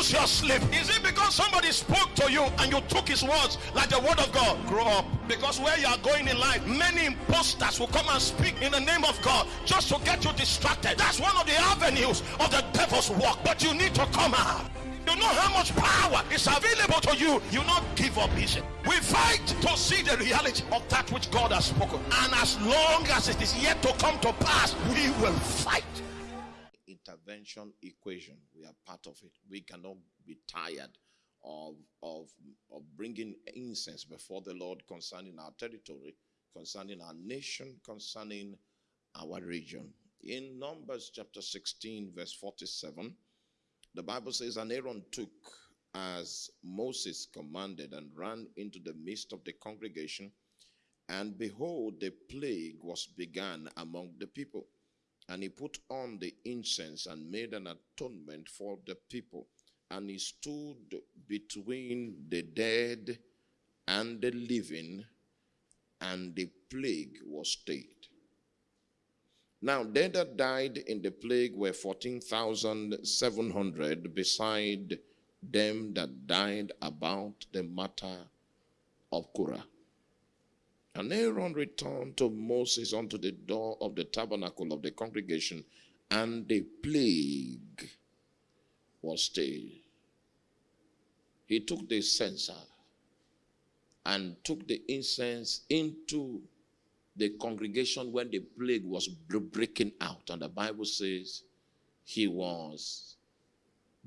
lose your sleep? Is it because somebody spoke to you and you took his words like the word of God? Grow up. Because where you are going in life, many imposters will come and speak in the name of God just to get you distracted. That's one of the avenues of the devil's work. But you need to come out. You know how much power is available to you. You not give up easy. We fight to see the reality of that which God has spoken. And as long as it is yet to come to pass, we will fight. Intervention equation. We are part of it. We cannot be tired of, of, of bringing incense before the Lord concerning our territory, concerning our nation, concerning our region. In Numbers chapter 16, verse 47, the Bible says, And Aaron took as Moses commanded and ran into the midst of the congregation, and behold, the plague was begun among the people. And he put on the incense and made an atonement for the people. And he stood between the dead and the living, and the plague was stayed. Now, they that died in the plague were 14,700, beside them that died about the matter of Korah. And Aaron returned to Moses unto the door of the tabernacle of the congregation, and the plague was stayed. He took the censer and took the incense into the congregation when the plague was breaking out. And the Bible says he was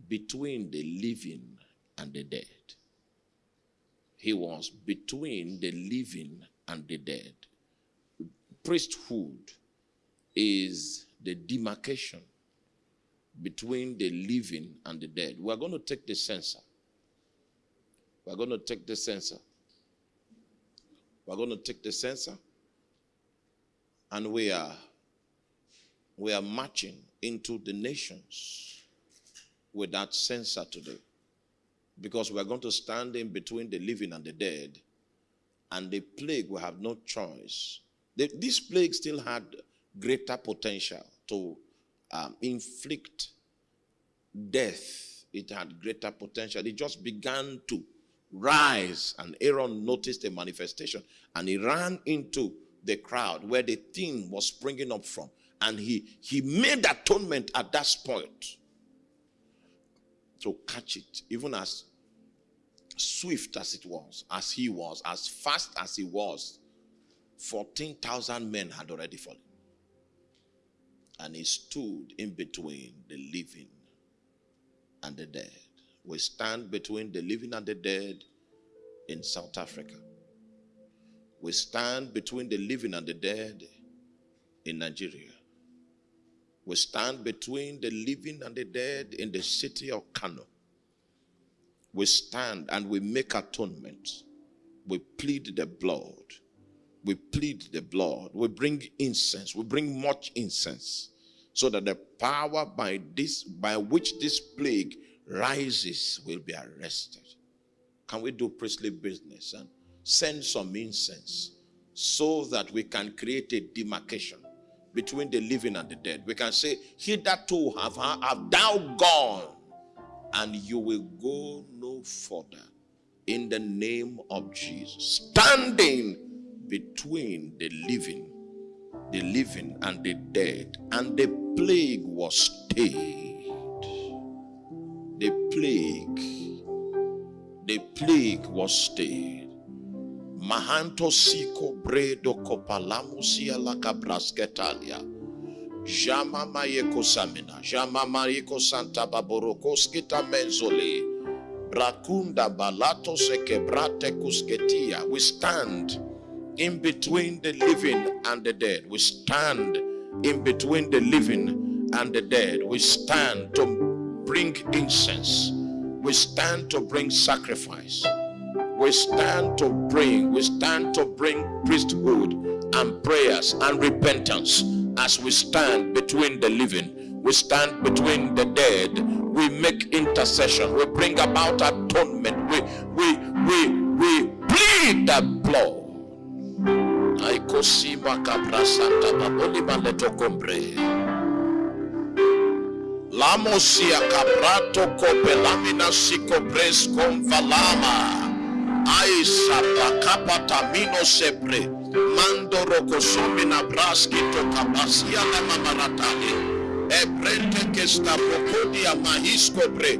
between the living and the dead. He was between the living and the dead. Priesthood is the demarcation between the living and the dead. We're going to take the censer. We're going to take the censer. We're going to take the censer. And we are we are marching into the nations with that censer today. Because we're going to stand in between the living and the dead and the plague will have no choice. The, this plague still had greater potential to um, inflict death. It had greater potential. It just began to rise, and Aaron noticed a manifestation, and he ran into the crowd where the thing was springing up from, and he he made atonement at that point to catch it, even as swift as it was, as he was, as fast as he was, 14,000 men had already fallen. And he stood in between the living and the dead. We stand between the living and the dead in South Africa. We stand between the living and the dead in Nigeria. We stand between the living and the dead in the city of Kano we stand and we make atonement. We plead the blood. We plead the blood. We bring incense. We bring much incense so that the power by this by which this plague rises will be arrested. Can we do priestly business and send some incense so that we can create a demarcation between the living and the dead? We can say, Hitherto have, have thou gone and you will go no further in the name of Jesus. Standing between the living, the living and the dead, and the plague was stayed. The plague, the plague was stayed. Mahanto siko bredo kopalamusia la cabrasketalia. Jama mayeko samina. Jama mayeko santa baborokoskita menzole. Brakunda balato sekebrate kusketia. We stand in between the living and the dead. We stand in between the living and the dead. We stand to bring incense. We stand to bring sacrifice. We stand to bring, we stand to bring priesthood and prayers and repentance as we stand between the living, we stand between the dead, we make intercession, we bring about atonement, we we we we plead the blood. Malamosia caprato copelamina pres con valama. Aisa pacapatamino sepre. Mando rokosomi na braski to kapasia la mamaratani. Ebrente ke staprokodia mahisko bre.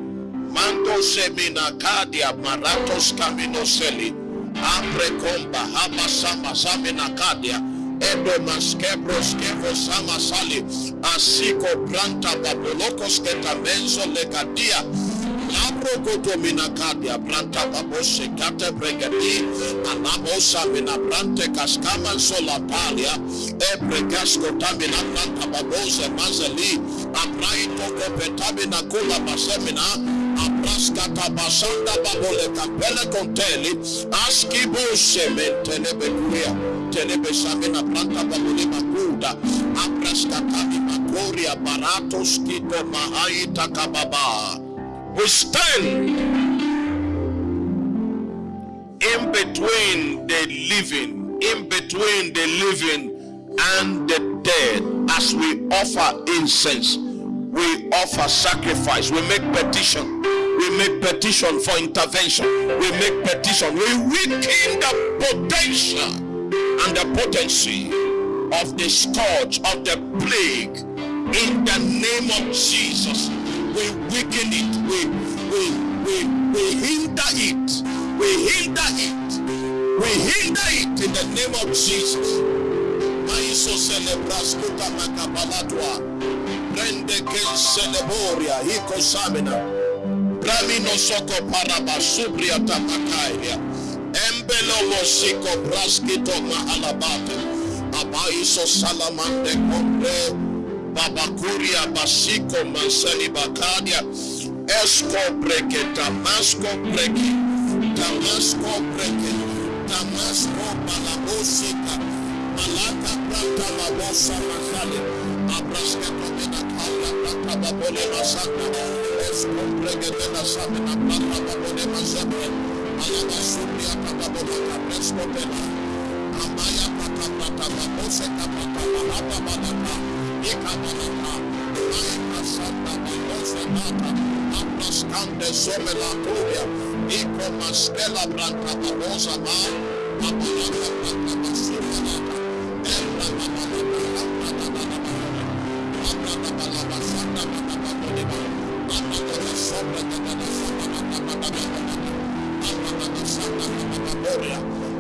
Mando semina kadia maratos kaminoseli. Apre komba hama sama samina kadia. Edo maskebros kevo sama sali. Asiko pranta babulokos ketamenzo legadia. Labro godomina kadia branta babose kate bregadi. Anamosa mina brante kaskama sola palia. Ebre gasko tamina branta babose mazeli. Abraito kopetamina kula basemina. Abraskata basanda babole kapele konteli. Askibo sementele bekuya telebe samina planta babule makuda apraskatani makoria baratos kito mahaita kababa we stand in between the living in between the living and the dead. As we offer incense we offer sacrifice. We make petition. We make petition for intervention. We make petition. We weaken the potential and the potency of the scourge of the plague in the name of Jesus. We weaken it, we we we we hinder it, we hinder it, we hinder it in the name of Jesus. Maiso celebras kuta makabalatwa. Prende que celeboria hiko samina. Bramino soko parabasubria tapakairia. Embelomo siko braskito mahalabate. Abaiso salamande kombre. Babakuria basiko mansani bakadia. Esco breke Damasco breke. Damasco breke. Damasco balabosika. Malata prata labosa masale. Abrasketo mena kala prata babole masaka. Esco breke de la sabina prata babole masaka. Alaba Subia Patabola Capresco Pela. Amaya Patapata Babose Abrascande Somela Turia. Ico Masquela Branta Babosa Ma.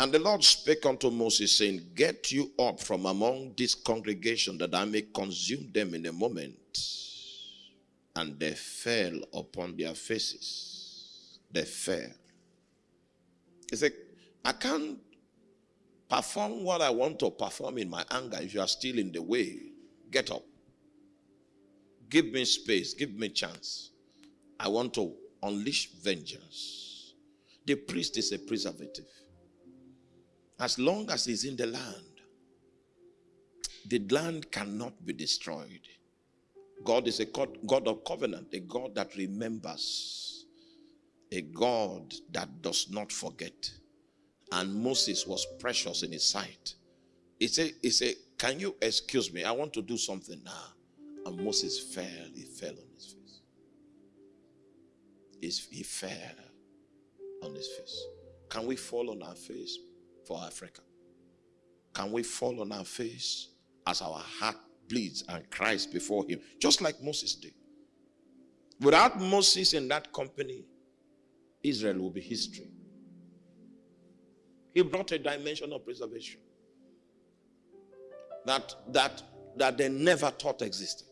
And the Lord spake unto Moses, saying, Get you up from among this congregation, that I may consume them in a moment. And they fell upon their faces. They fell. He said, I can't perform what I want to perform in my anger if you are still in the way. Get up. Give me space. Give me chance. I want to unleash vengeance. The priest is a preservative. As long as he's in the land, the land cannot be destroyed. God is a God of covenant, a God that remembers, a God that does not forget. And Moses was precious in his sight. He said, he said, Can you excuse me? I want to do something now. And Moses fell, he fell on his face. He fell on his face. Can we fall on our face? For Africa? Can we fall on our face as our heart bleeds and cries before Him, just like Moses did? Without Moses in that company, Israel will be history. He brought a dimension of preservation that, that, that they never thought existed.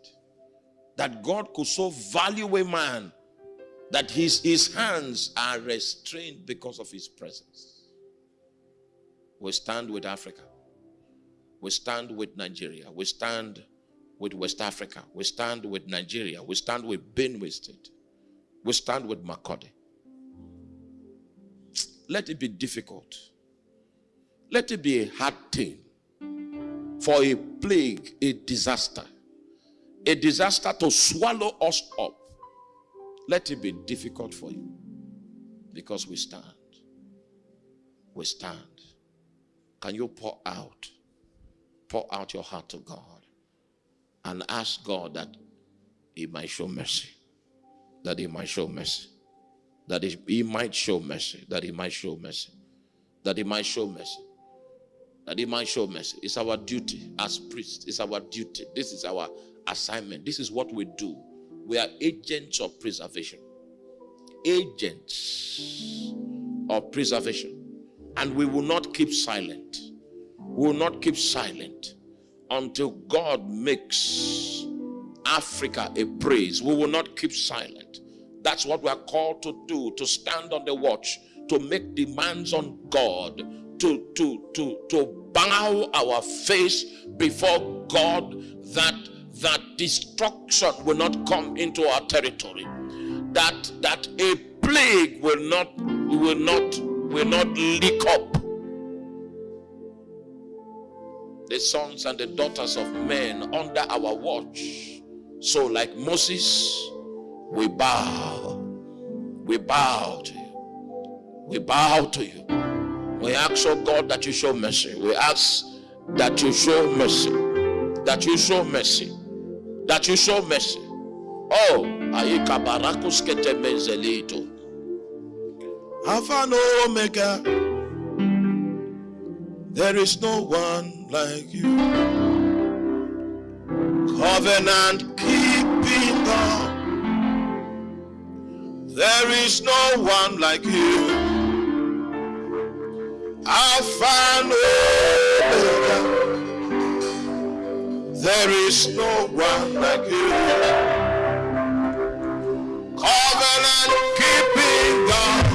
That God could so value a man that his, his hands are restrained because of his presence. We stand with Africa. We stand with Nigeria. We stand with West Africa. We stand with Nigeria. We stand with Benue State. We stand with Makurdi. let it be difficult. Let it be a hard thing for a plague, a disaster, a disaster to swallow us up. Let it be difficult for you because we stand. We stand. Can you pour out? Pour out your heart to God and ask God that He might show mercy. That He might show mercy. That He might show mercy. That He might show mercy. That He might show mercy that he might show mercy. It's our duty as priests. It's our duty. This is our assignment. This is what we do. We are agents of preservation. Agents of preservation. And we will not keep silent. We will not keep silent until God makes Africa a praise. We will not keep silent. That's what we are called to do to stand on the watch, to make demands on God to, to, to, to bow our face before God that that destruction will not come into our territory that that a plague will not will not will not leak up the sons and the daughters of men under our watch so like Moses we bow we bow to you we bow to you we ask, oh God, that you show mercy. We ask that you show mercy. That you show mercy. That you show mercy. Oh, Aika Barakus Ketemezelito. Alpha and Omega. There is no one like you. Covenant keeping God. There is no one like you. Alpha and Omega. There is no one like you. Covenant keeping God.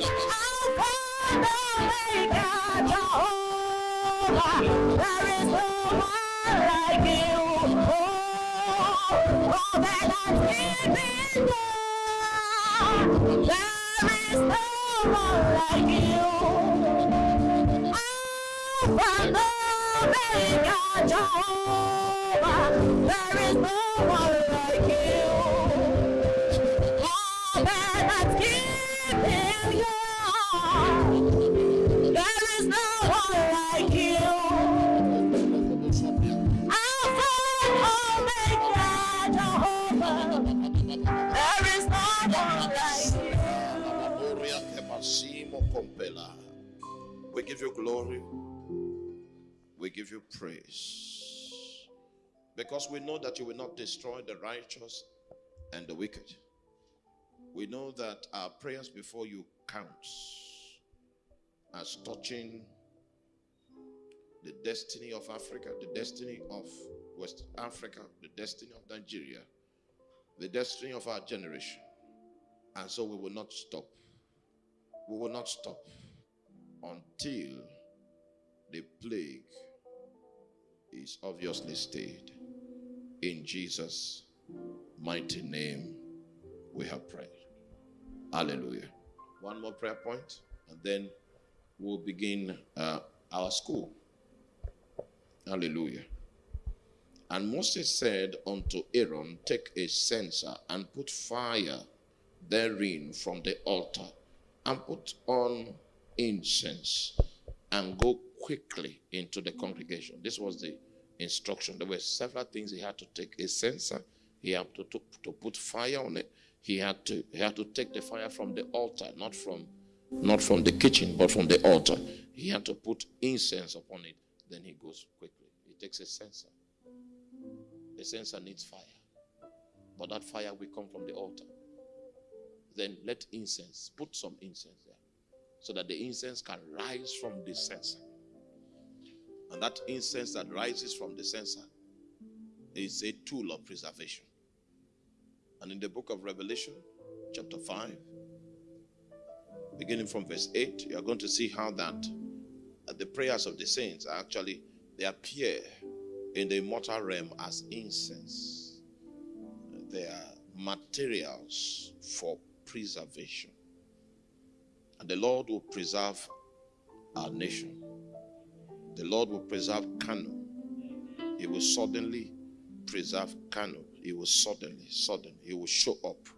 Father. Alpha Because we know that you will not destroy the righteous and the wicked. We know that our prayers before you counts as touching the destiny of Africa, the destiny of West Africa, the destiny of Nigeria, the destiny of our generation. And so we will not stop. We will not stop until the plague is obviously stayed. In Jesus' mighty name, we have prayed. Hallelujah. One more prayer point, and then we'll begin uh, our school. Hallelujah. And Moses said unto Aaron, Take a censer and put fire therein from the altar, and put on incense, and go quickly into the congregation. This was the instruction. There were several things he had to take a censer, he had to, to, to put fire on it. He had to he had to take the fire from the altar, not from not from the kitchen, but from the altar. He had to put incense upon it. Then he goes quickly. He takes a censer. The censer needs fire. But that fire will come from the altar. Then let incense, put some incense there. So that the incense can rise from the censer. And that incense that rises from the censer is a tool of preservation. And in the book of Revelation, chapter 5, beginning from verse 8, you are going to see how that the prayers of the saints are actually they appear in the immortal realm as incense. They are materials for preservation. And the Lord will preserve our nation. The Lord will preserve Kano. He will suddenly preserve Kano. He will suddenly, suddenly, he will show up.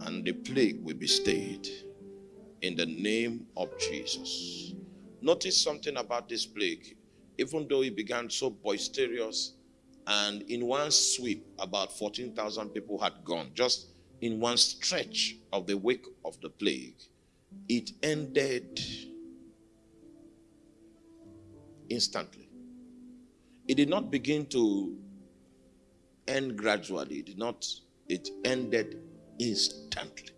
And the plague will be stayed in the name of Jesus. Notice something about this plague. Even though it began so boisterous, and in one sweep, about 14,000 people had gone, just in one stretch of the wake of the plague, it ended instantly. It did not begin to end gradually. It did not, it ended instantly.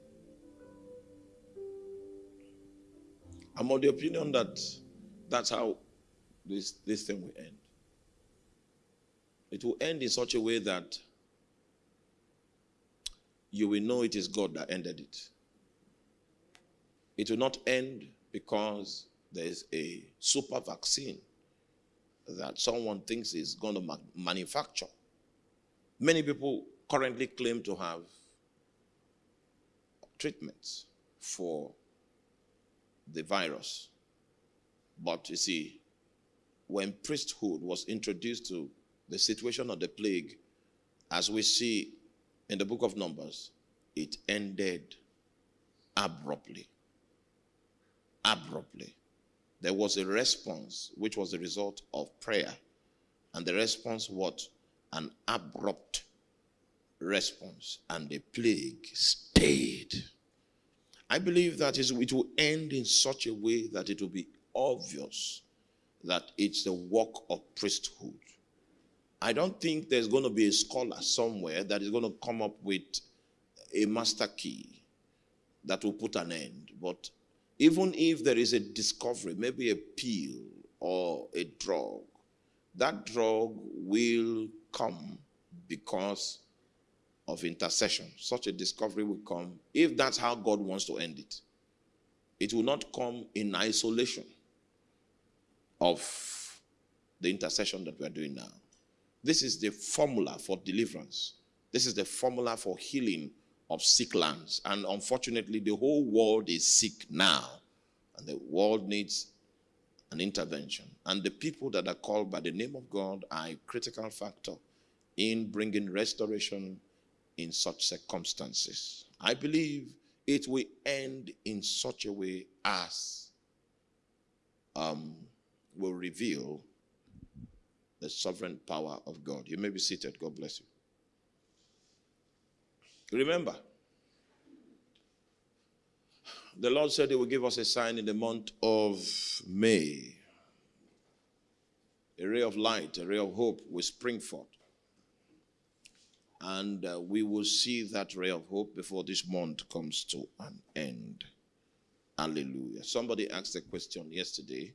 I'm of the opinion that that's how this, this thing will end. It will end in such a way that you will know it is God that ended it. It will not end because there is a super vaccine that someone thinks is going to ma- manufacture. Many people currently claim to have treatments for the virus. But you see, when priesthood was introduced to the situation of the plague, as we see in the book of Numbers, it ended abruptly. Abruptly. There was a response which was the result of prayer. And the response what? An abrupt response. And the plague stayed. I believe that it will end in such a way that it will be obvious that it's the work of priesthood. I don't think there's going to be a scholar somewhere that is going to come up with a master key that will put an end. But even if there is a discovery, maybe a pill or a drug, that drug will come because of intercession. Such a discovery will come if that's how God wants to end it. It will not come in isolation of the intercession that we are doing now. This is the formula for deliverance. This is the formula for healing of sick lands. And unfortunately, the whole world is sick now. And the world needs an intervention. And the people that are called by the name of God are a critical factor in bringing restoration in such circumstances. I believe it will end in such a way as um, will reveal the sovereign power of God. You may be seated. God bless you. Remember, The Lord said He will give us a sign in the month of May. A ray of light, a ray of hope will spring forth. And uh, we will see that ray of hope before this month comes to an end. Hallelujah. Somebody asked a question yesterday.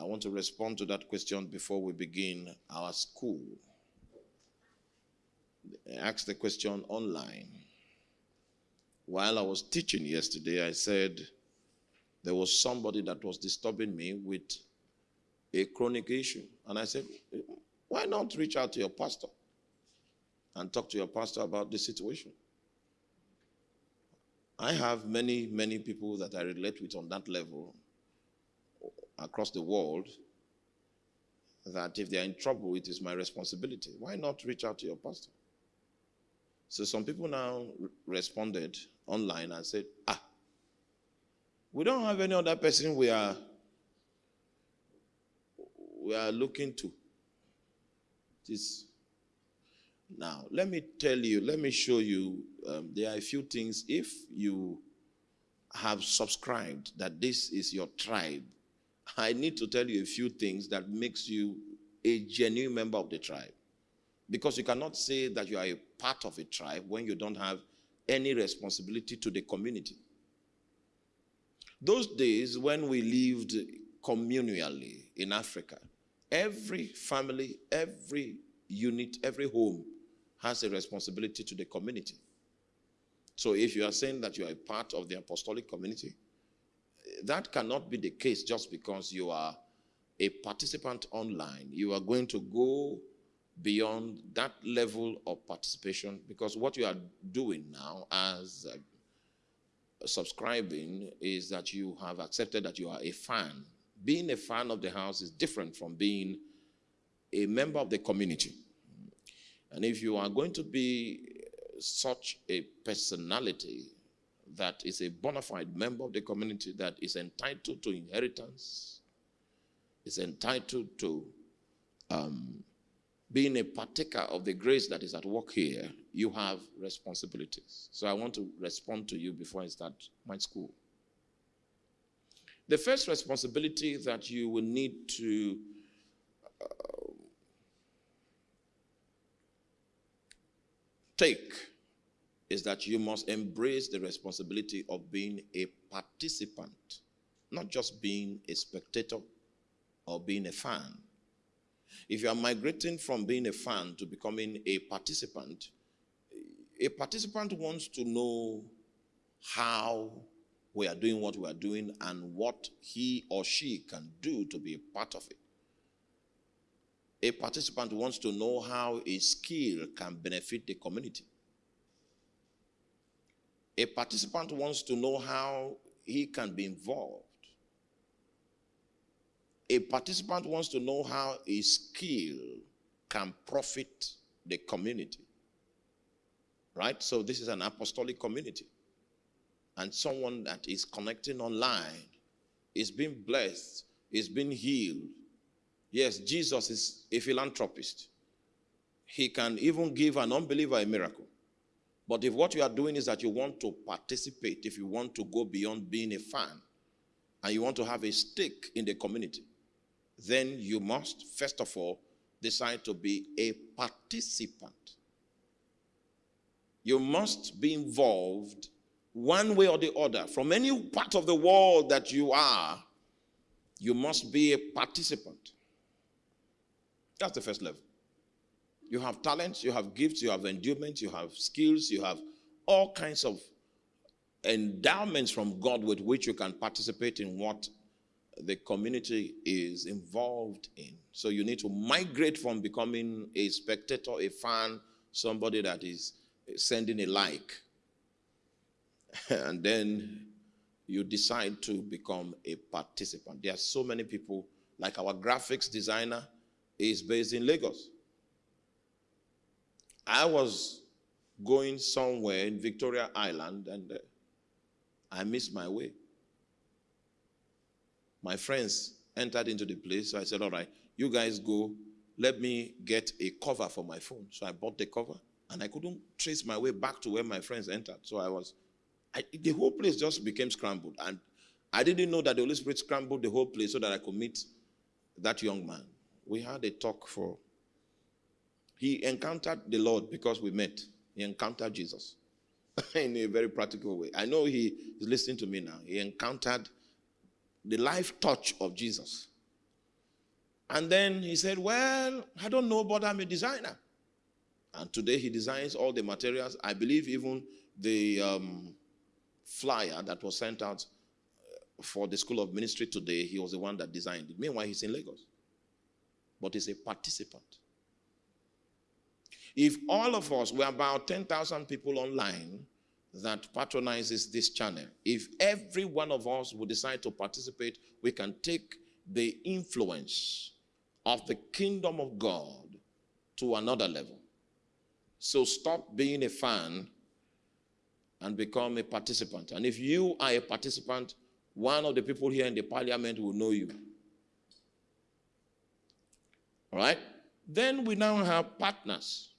I want to respond to that question before we begin our school. They asked the question online. While I was teaching yesterday, I said there was somebody that was disturbing me with a chronic issue. And I said, why not reach out to your pastor and talk to your pastor about the situation? I have many, many people that I relate with on that level across the world that if they're in trouble, it is my responsibility. Why not reach out to your pastor? So some people now responded online and said, ah, we don't have any other person we are we are looking to. This now, let me tell you, let me show you. Um, there are a few things. If you have subscribed that this is your tribe, I need to tell you a few things that makes you a genuine member of the tribe. Because you cannot say that you are a part of a tribe when you don't have any responsibility to the community. Those days when we lived communally in Africa, every family, every unit, every home has a responsibility to the community. So if you are saying that you are a part of the apostolic community, that cannot be the case just because you are a participant online. You are going to go beyond that level of participation because what you are doing now as uh, subscribing is that you have accepted that you are a fan. Being a fan of the house is different from being a member of the community. And if you are going to be such a personality that is a bona fide member of the community that is entitled to inheritance, is entitled to um, being a partaker of the grace that is at work here, you have responsibilities. So I want to respond to you before I start my school. The first responsibility that you will need to uh, take is that you must embrace the responsibility of being a participant, not just being a spectator or being a fan. If you are migrating from being a fan to becoming a participant, a participant wants to know how we are doing what we are doing and what he or she can do to be a part of it. A participant wants to know how a skill can benefit the community. A participant wants to know how he can be involved a participant wants to know how a skill can profit the community. Right? So this is an apostolic community. And someone that is connecting online is being blessed, is being healed. Yes, Jesus is a philanthropist. He can even give an unbeliever a miracle. But if what you are doing is that you want to participate, if you want to go beyond being a fan, and you want to have a stake in the community, then you must, first of all, decide to be a participant. You must be involved one way or the other. From any part of the world that you are, you must be a participant. That's the first level. You have talents, you have gifts, you have endowments, you have skills, you have all kinds of endowments from God with which you can participate in what the community is involved in. So you need to migrate from becoming a spectator, a fan, somebody that is sending a like. and then you decide to become a participant. There are so many people, like our graphics designer is based in Lagos. I was going somewhere in Victoria Island and uh, I missed my way my friends entered into the place. So I said, All right, you guys go. Let me get a cover for my phone. So I bought the cover and I couldn't trace my way back to where my friends entered. So I was I, the whole place just became scrambled. And I didn't know that the Holy Spirit scrambled the whole place so that I could meet that young man. We had a talk for. He encountered the Lord because we met. He encountered Jesus in a very practical way. I know he is listening to me now. He encountered the life touch of Jesus. And then he said, Well, I don't know, but I'm a designer. And today he designs all the materials. I believe even the um, flyer that was sent out uh, for the School of Ministry today, he was the one that designed it. Meanwhile, he's in Lagos. But he's a participant. If all of us, were about 10,000 people online that patronizes this channel, if every one of us would decide to participate, we can take the influence of the kingdom of God to another level. So stop being a fan and become a participant. And if you are a participant, one of the people here in the parliament will know you. All right? Then we now have partners.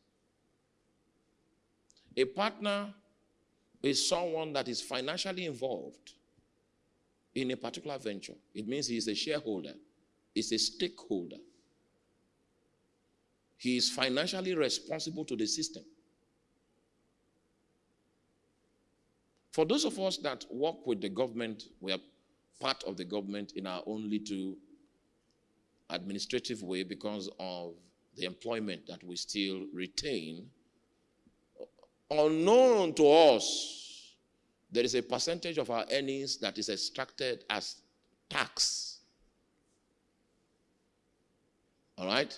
A partner is someone that is financially involved in a particular venture. It means he is a shareholder, he's a stakeholder. He is financially responsible to the system. For those of us that work with the government, we are part of the government in our own little administrative way because of the employment that we still retain. Unknown to us, there is a percentage of our earnings that is extracted as tax. All right?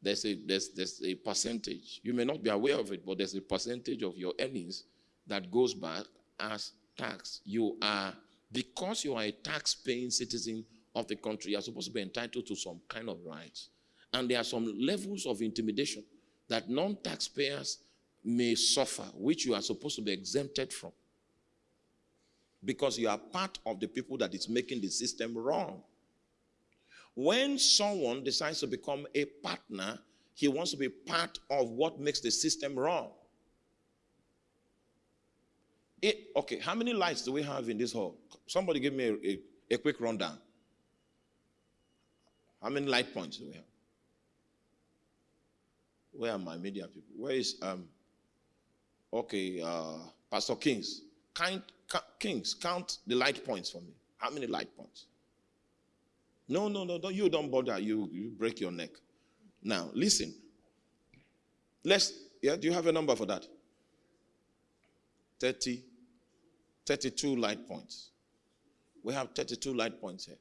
There's a, there's, there's a percentage. You may not be aware of it, but there's a percentage of your earnings that goes back as tax. You are, because you are a tax paying citizen of the country, you are supposed to be entitled to some kind of rights. And there are some levels of intimidation that non taxpayers may suffer, which you are supposed to be exempted from. Because you are part of the people that is making the system wrong. When someone decides to become a partner, he wants to be part of what makes the system wrong. It, okay, how many lights do we have in this hall? Somebody give me a, a, a quick rundown. How many light points do we have? Where are my media people? Where is um okay, uh Pastor Kings? Count, Kings, count the light points for me. How many light points? No, no, no, don't you don't bother. You you break your neck. Now listen. Let's yeah, do you have a number for that? 30 32 light points. We have 32 light points here.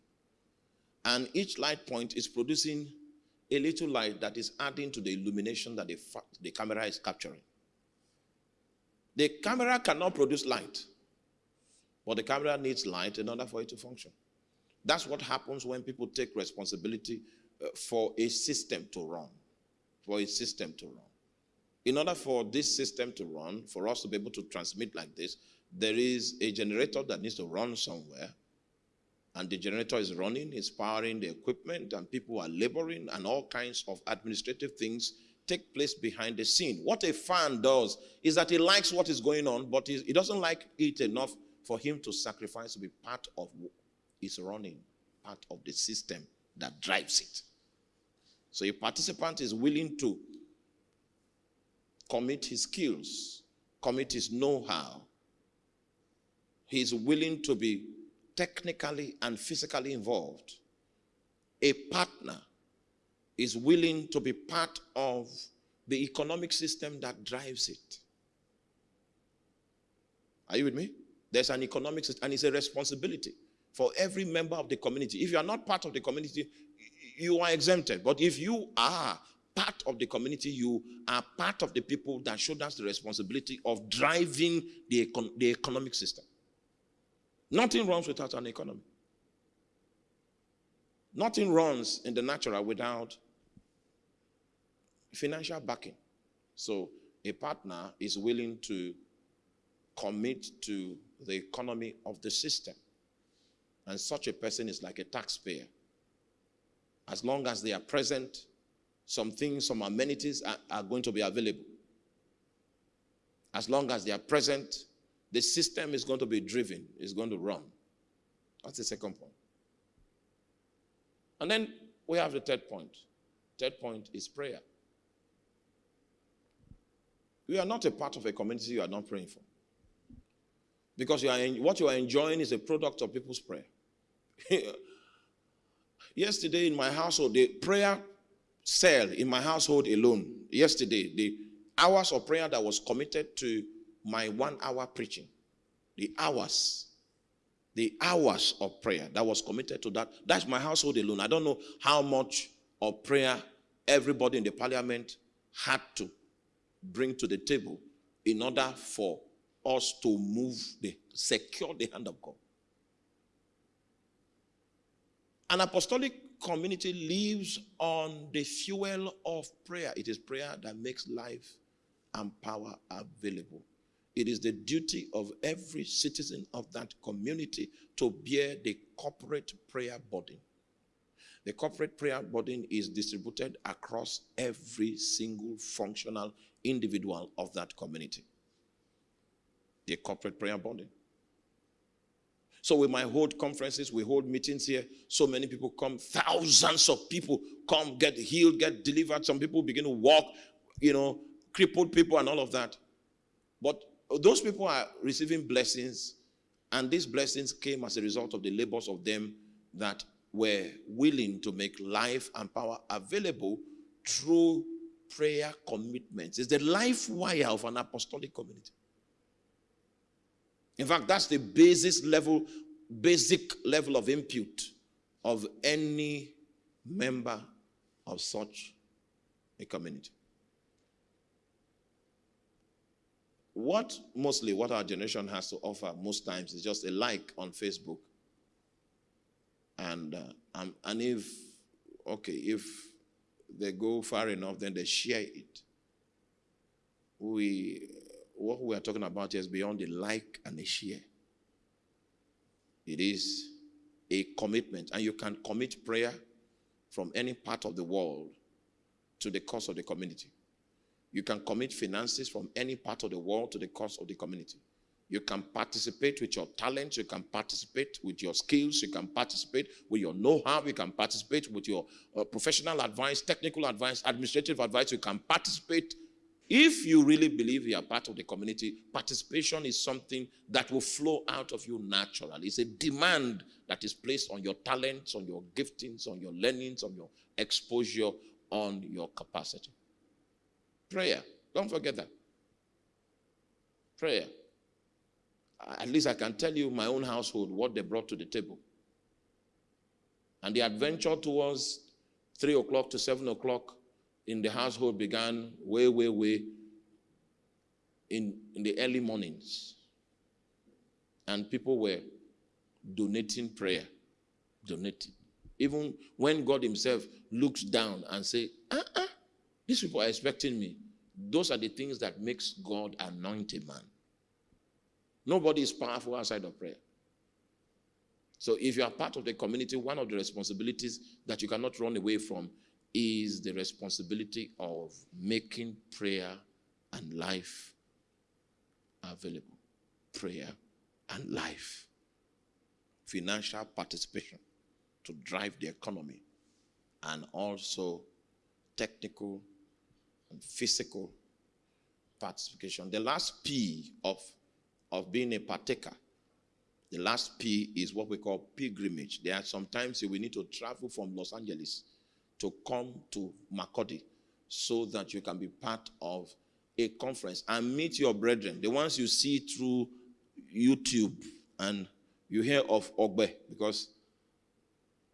And each light point is producing a little light that is adding to the illumination that the, the camera is capturing. The camera cannot produce light, but the camera needs light in order for it to function. That's what happens when people take responsibility uh, for a system to run. For a system to run. In order for this system to run, for us to be able to transmit like this, there is a generator that needs to run somewhere. And the generator is running, is powering the equipment, and people are laboring, and all kinds of administrative things take place behind the scene. What a fan does is that he likes what is going on, but he doesn't like it enough for him to sacrifice to be part of his running, part of the system that drives it. So a participant is willing to commit his skills, commit his know how, He's willing to be technically and physically involved. A partner is willing to be part of the economic system that drives it. Are you with me? There's an economic system, and it's a responsibility for every member of the community. If you are not part of the community, you are exempted. But if you are part of the community, you are part of the people that shoulders the responsibility of driving the, econ- the economic system. Nothing runs without an economy. Nothing runs in the natural without financial backing. So a partner is willing to commit to the economy of the system. And such a person is like a taxpayer. As long as they are present, some things, some amenities are, are going to be available. As long as they are present, the system is going to be driven, is going to run. That's the second point. And then we have the third point. Third point is prayer. You are not a part of a community you are not praying for. Because you are en- what you are enjoying is a product of people's prayer. yesterday in my household, the prayer cell in my household alone, yesterday, the hours of prayer that was committed to my one hour preaching, the hours, the hours of prayer that was committed to that, that's my household alone. I don't know how much of prayer everybody in the parliament had to bring to the table in order for us to move the secure the hand of God. An apostolic community lives on the fuel of prayer. It is prayer that makes life and power available. It is the duty of every citizen of that community to bear the corporate prayer burden. The corporate prayer burden is distributed across every single functional individual of that community. The corporate prayer burden. So we might hold conferences, we hold meetings here. So many people come, thousands of people come, get healed, get delivered. Some people begin to walk, you know, crippled people and all of that. But those people are receiving blessings, and these blessings came as a result of the labors of them that were willing to make life and power available through prayer commitments. It's the life wire of an apostolic community. In fact, that's the basis level, basic level of input of any member of such a community. What mostly what our generation has to offer most times is just a like on Facebook. And uh, um, and if okay, if they go far enough, then they share it. We what we are talking about is beyond the like and the share. It is a commitment, and you can commit prayer from any part of the world to the cause of the community. You can commit finances from any part of the world to the cause of the community. You can participate with your talents, you can participate with your skills, you can participate with your know how, you can participate with your uh, professional advice, technical advice, administrative advice, you can participate. If you really believe you are part of the community, participation is something that will flow out of you naturally. It's a demand that is placed on your talents, on your giftings, on your learnings, on your exposure, on your capacity. Prayer. Don't forget that. Prayer. At least I can tell you my own household what they brought to the table. And the adventure towards three o'clock to seven o'clock in the household began way, way, way in, in the early mornings. And people were donating prayer. Donating. Even when God Himself looks down and say, uh-uh, these people are expecting me. Those are the things that makes God anoint a man. Nobody is powerful outside of prayer. So if you are part of the community, one of the responsibilities that you cannot run away from is the responsibility of making prayer and life available. Prayer and life. Financial participation to drive the economy and also technical and physical participation. The last P of, of being a partaker, the last P is what we call pilgrimage. There are sometimes you will need to travel from Los Angeles to come to Makurdi so that you can be part of a conference and meet your brethren, the ones you see through YouTube and you hear of Ogbe because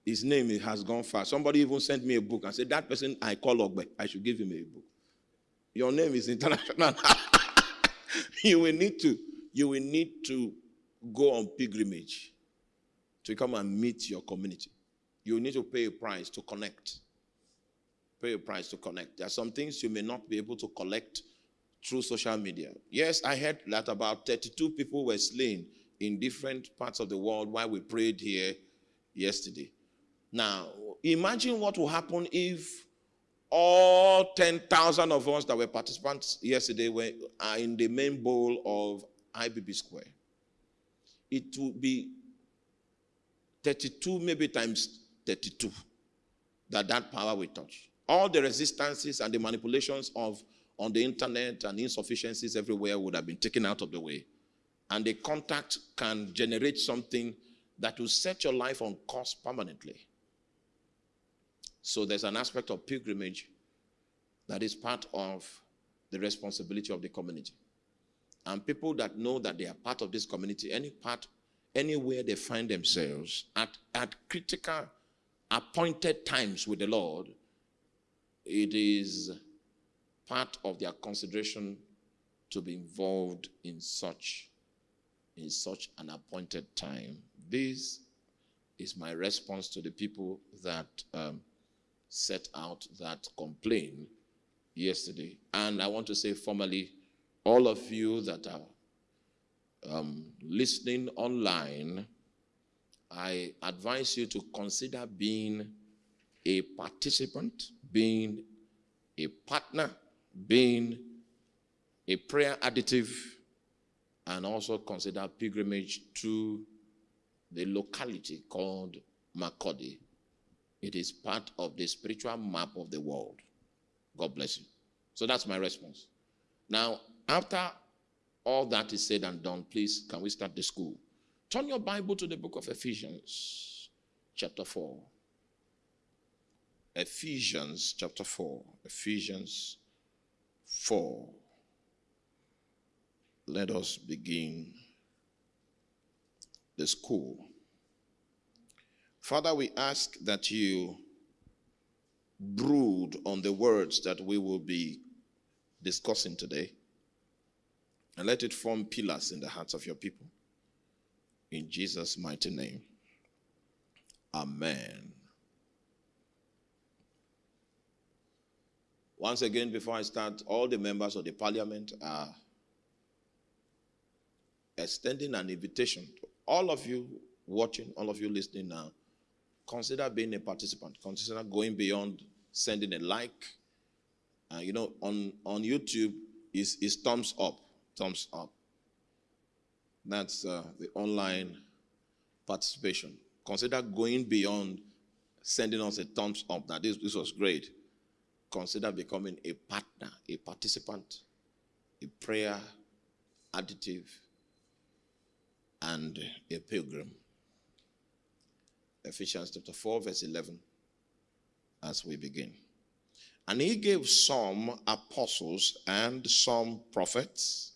his name has gone far. Somebody even sent me a book and said, That person I call Ogbe, I should give him a book. Your name is international. you will need to, you will need to go on pilgrimage to come and meet your community. You need to pay a price to connect. Pay a price to connect. There are some things you may not be able to collect through social media. Yes, I heard that about 32 people were slain in different parts of the world while we prayed here yesterday. Now, imagine what will happen if all 10,000 of us that were participants yesterday were are in the main bowl of IBB Square, it will be 32, maybe times 32, that that power will touch. All the resistances and the manipulations of on the internet and insufficiencies everywhere would have been taken out of the way. And the contact can generate something that will set your life on course permanently. So there's an aspect of pilgrimage that is part of the responsibility of the community. And people that know that they are part of this community, any part, anywhere they find themselves, at, at critical appointed times with the Lord, it is part of their consideration to be involved in such in such an appointed time. This is my response to the people that um, set out that complaint yesterday. And I want to say formally, all of you that are um, listening online, I advise you to consider being a participant, being a partner, being a prayer additive, and also consider pilgrimage to the locality called Makurdi. It is part of the spiritual map of the world. God bless you. So that's my response. Now, after all that is said and done, please, can we start the school? Turn your Bible to the book of Ephesians, chapter 4. Ephesians, chapter 4. Ephesians 4. Let us begin the school. Father, we ask that you brood on the words that we will be discussing today and let it form pillars in the hearts of your people. In Jesus' mighty name. Amen. Once again, before I start, all the members of the parliament are extending an invitation to all of you watching, all of you listening now. Consider being a participant. Consider going beyond sending a like. Uh, you know, on, on YouTube, is is thumbs up, thumbs up. That's uh, the online participation. Consider going beyond sending us a thumbs up. That this, this was great. Consider becoming a partner, a participant, a prayer additive, and a pilgrim. Ephesians chapter 4, verse 11, as we begin. And he gave some apostles and some prophets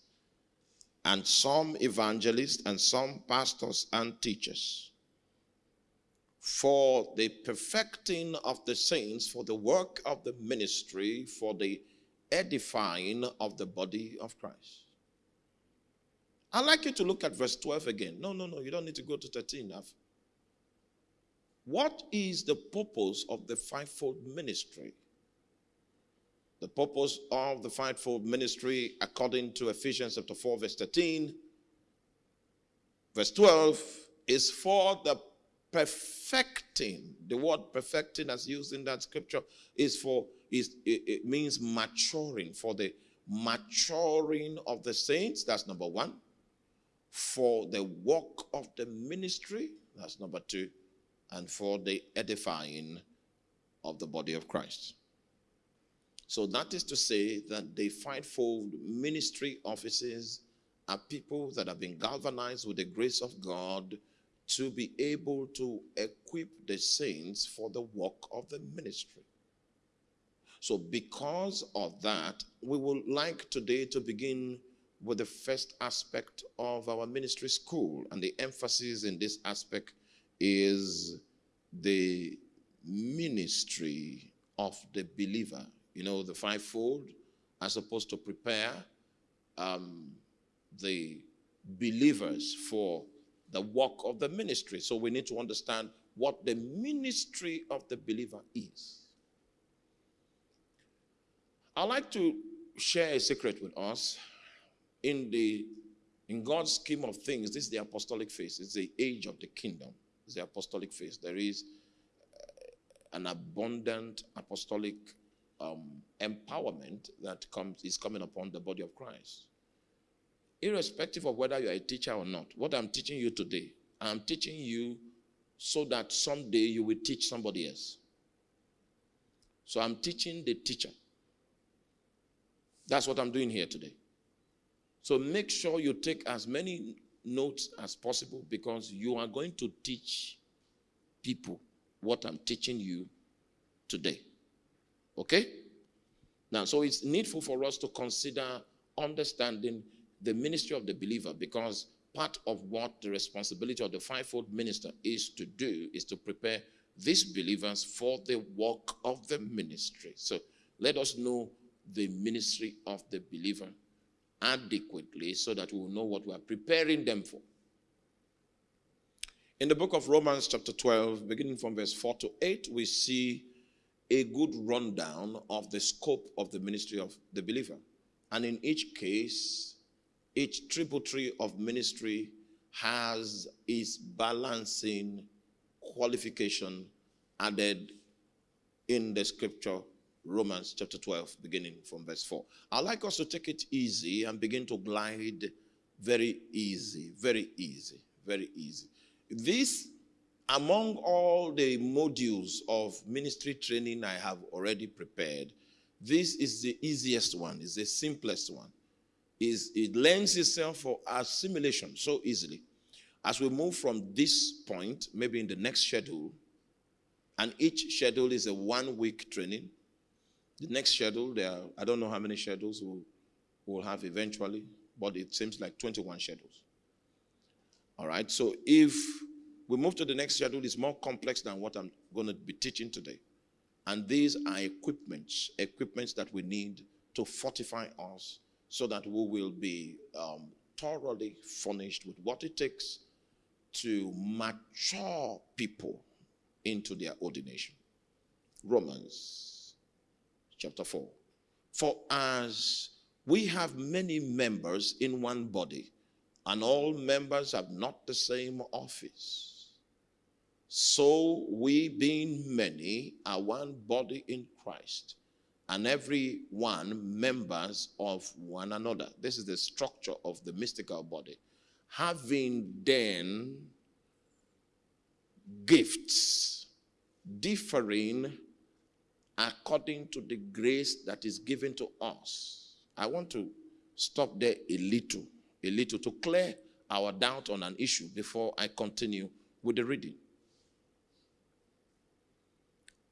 and some evangelists and some pastors and teachers for the perfecting of the saints, for the work of the ministry, for the edifying of the body of Christ. I'd like you to look at verse 12 again. No, no, no, you don't need to go to 13. I've, what is the purpose of the fivefold ministry? The purpose of the fivefold ministry, according to Ephesians chapter 4, verse 13, verse 12, is for the perfecting. The word perfecting, as used in that scripture, is for is it, it means maturing for the maturing of the saints. That's number one. For the work of the ministry. That's number two and for the edifying of the body of Christ. So that is to say that the fivefold ministry offices are people that have been galvanized with the grace of God to be able to equip the saints for the work of the ministry. So, because of that, we would like today to begin with the first aspect of our ministry school. And the emphasis in this aspect is the ministry of the believer. You know, the fivefold as opposed to prepare um, the believers for the work of the ministry. So we need to understand what the ministry of the believer is. I'd like to share a secret with us. In the in God's scheme of things, this is the apostolic phase. It's the age of the kingdom It's the apostolic phase. There is uh, an abundant apostolic um, empowerment that comes is coming upon the body of Christ. irrespective of whether you're a teacher or not, what I'm teaching you today, I'm teaching you so that someday you will teach somebody else. So I'm teaching the teacher. That's what I'm doing here today. So make sure you take as many notes as possible because you are going to teach people what I'm teaching you today. Okay? Now, so it's needful for us to consider understanding the ministry of the believer because part of what the responsibility of the fivefold minister is to do is to prepare these believers for the work of the ministry. So let us know the ministry of the believer adequately so that we will know what we are preparing them for. In the book of Romans, chapter 12, beginning from verse 4 to 8, we see a good rundown of the scope of the ministry of the believer. And in each case, each tributary of ministry has its balancing qualification added in the scripture Romans chapter 12, beginning from verse 4. I'd like us to take it easy and begin to glide very easy, very easy, very easy. This, among all the modules of ministry training I have already prepared, this is the easiest one, is the simplest one. Is it lends itself for assimilation so easily. As we move from this point, maybe in the next schedule, and each schedule is a one week training the next schedule, there are, I don't know how many schedules we'll, we'll have eventually, but it seems like 21 schedules. All right, so if we move to the next schedule, it's more complex than what I'm going to be teaching today. And these are equipments, equipments that we need to fortify us so that we will be um, thoroughly furnished with what it takes to mature people into their ordination. Romans chapter 4. For as we have many members in one body, and all members have not the same office, so we, being many, are one body in Christ, and every one members of one another. This is the structure of the mystical body. Having then gifts differing according to the grace that is given to us. I want to stop there a little, a little to clear our doubt on an issue before I continue with the reading.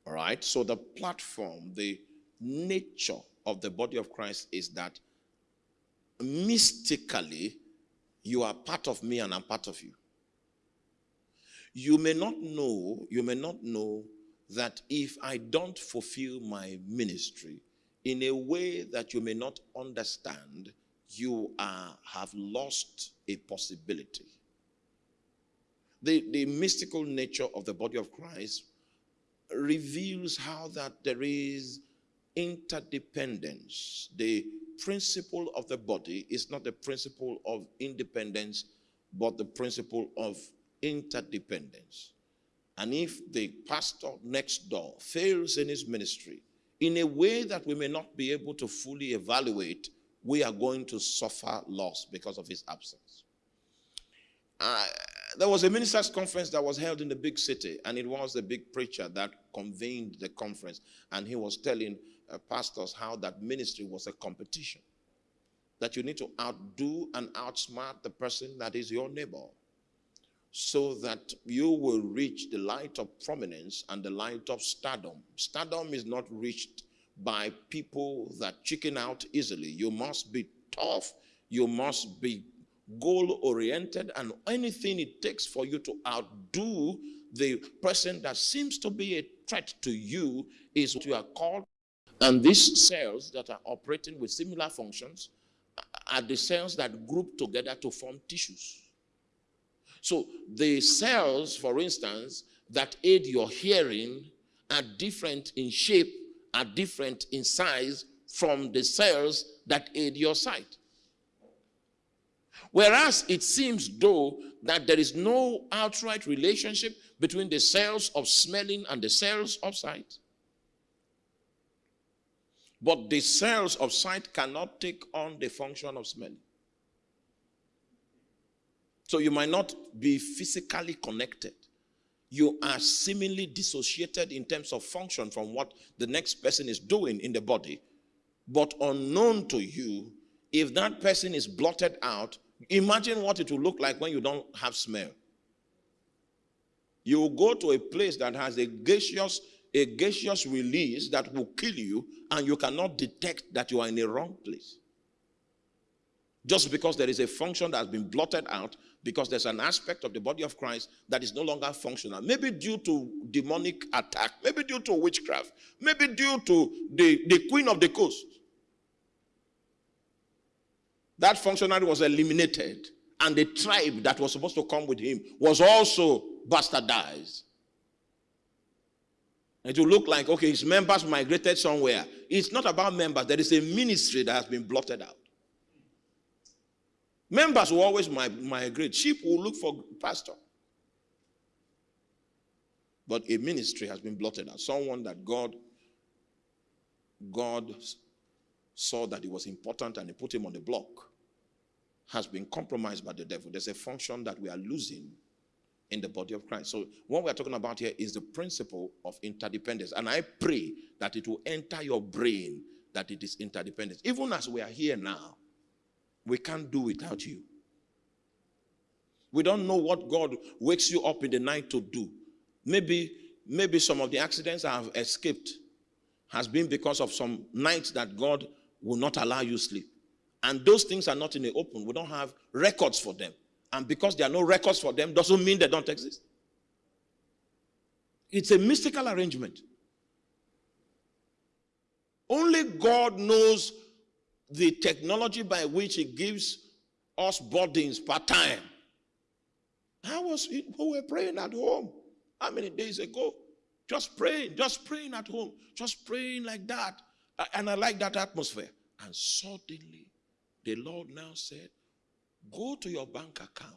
All right, so the platform, the nature of the body of Christ is that mystically you are part of me and I'm part of you. You may not know, you may not know that if I don't fulfill my ministry in a way that you may not understand, you are, have lost a possibility. The, the mystical nature of the body of Christ reveals how that there is interdependence. The principle of the body is not the principle of independence, but the principle of interdependence. And if the pastor next door fails in his ministry in a way that we may not be able to fully evaluate, we are going to suffer loss because of his absence. Uh, there was a ministers' conference that was held in the big city, and it was the big preacher that convened the conference, and he was telling uh, pastors how that ministry was a competition. That you need to outdo and outsmart the person that is your neighbor so that you will reach the light of prominence and the light of stardom. Stardom is not reached by people that chicken out easily. You must be tough, you must be goal oriented, and anything it takes for you to outdo the person that seems to be a threat to you is what you are called. And these cells that are operating with similar functions are the cells that group together to form tissues. So the cells, for instance, that aid your hearing are different in shape, are different in size from the cells that aid your sight. Whereas it seems though that there is no outright relationship between the cells of smelling and the cells of sight. But the cells of sight cannot take on the function of smelling. So you might not be physically connected. You are seemingly dissociated in terms of function from what the next person is doing in the body. But unknown to you, if that person is blotted out, imagine what it will look like when you don't have smell. You will go to a place that has a gaseous, a gaseous release that will kill you, and you cannot detect that you are in a wrong place. Just because there is a function that has been blotted out, because there's an aspect of the body of Christ that is no longer functional. Maybe due to demonic attack, maybe due to witchcraft, maybe due to the, the queen of the coast. That functionary was eliminated, and the tribe that was supposed to come with him was also bastardized. It will look like, okay, his members migrated somewhere. It's not about members, there is a ministry that has been blotted out. Members will always migrate. Sheep will look for pastor. But a ministry has been blotted out. Someone that God, God saw that it was important and he put him on the block has been compromised by the devil. There's a function that we are losing in the body of Christ. So what we're talking about here is the principle of interdependence. And I pray that it will enter your brain that it is interdependence. Even as we are here now, we can't do without you. We don't know what God wakes you up in the night to do. Maybe, maybe some of the accidents I have escaped has been because of some nights that God will not allow you sleep. And those things are not in the open. We don't have records for them. And because there are no records for them, doesn't mean they don't exist. It's a mystical arrangement. Only God knows the technology by which he gives us burdens per time. I was, we were praying at home. How many days ago? Just praying, just praying at home, just praying like that. And I like that atmosphere. And suddenly, the Lord now said, Go to your bank account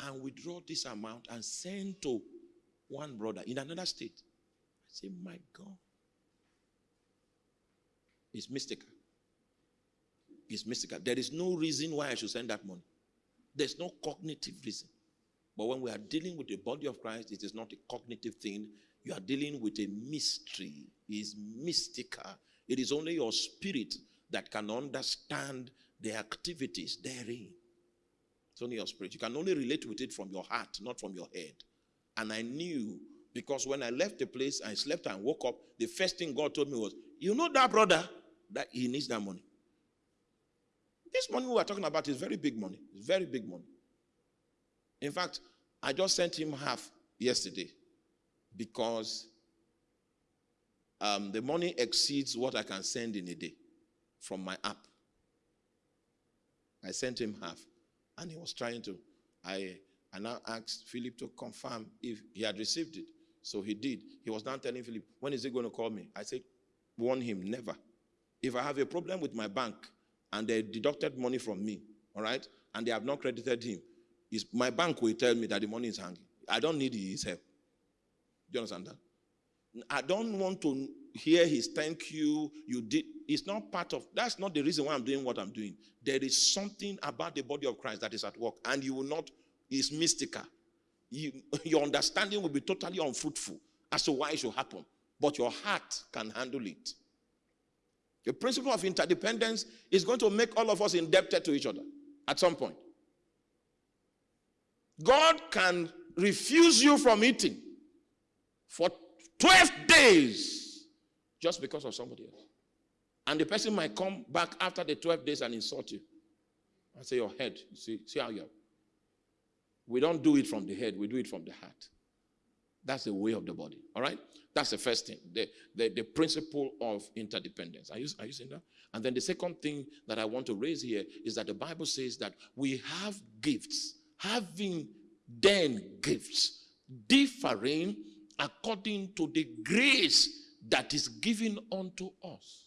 and withdraw this amount and send to one brother in another state. I say, My God. It's mystical It's mystical. There is no reason why I should send that money. There's no cognitive reason. But when we are dealing with the body of Christ, it is not a cognitive thing. You are dealing with a mystery. It is mystical. It is only your spirit that can understand the activities therein. It's only your spirit. You can only relate with it from your heart, not from your head. And I knew because when I left the place, I slept and woke up. The first thing God told me was, You know that brother, that he needs that money. This money we are talking about is very big money. It's very big money. In fact, I just sent him half yesterday because um, the money exceeds what I can send in a day from my app. I sent him half, and he was trying to. I, I now asked Philip to confirm if he had received it. So he did. He was now telling Philip, when is he going to call me? I said, warn him, never. If I have a problem with my bank, and they deducted money from me, all right, and they have not credited him, is my bank will tell me that the money is hanging. I don't need his help. Do you understand that? I don't want to hear his thank you. You did. It's not part of. That's not the reason why I'm doing what I'm doing. There is something about the body of Christ that is at work, and you will not. It's mystical. You, your understanding will be totally unfruitful as to why it should happen, but your heart can handle it. The principle of interdependence is going to make all of us indebted to each other at some point. God can refuse you from eating for 12 days just because of somebody else. And the person might come back after the 12 days and insult you. I say, Your head. See, see how you are. We don't do it from the head, we do it from the heart. That's the way of the body. All right? That's the first thing, the, the, the principle of interdependence. Are you, are you seeing that? And then the second thing that I want to raise here is that the Bible says that we have gifts, having then gifts, differing according to the grace that is given unto us.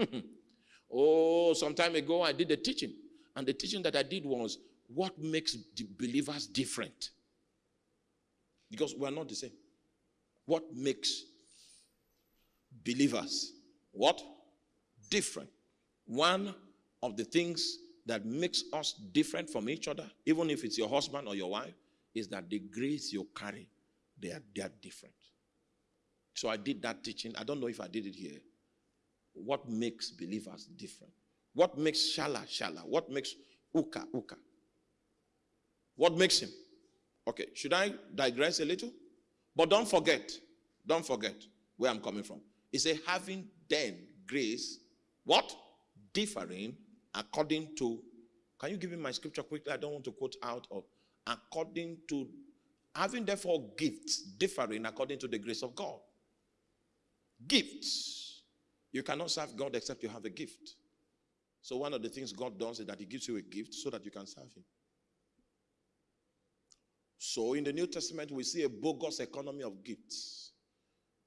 oh, some time ago I did a teaching, and the teaching that I did was what makes believers different. Because we are not the same. What makes believers what? Different. One of the things that makes us different from each other, even if it's your husband or your wife, is that the grace you carry, they are, they are different. So I did that teaching. I don't know if I did it here. What makes believers different? What makes Shala Shala? What makes Uka Uka? What makes him? Okay, should I digress a little? But don't forget, don't forget where I'm coming from. It's a having then grace, what? Differing according to. Can you give me my scripture quickly? I don't want to quote out of. According to having therefore gifts differing according to the grace of God. Gifts. You cannot serve God except you have a gift. So one of the things God does is that He gives you a gift so that you can serve Him. So in the New Testament, we see a bogus economy of gifts.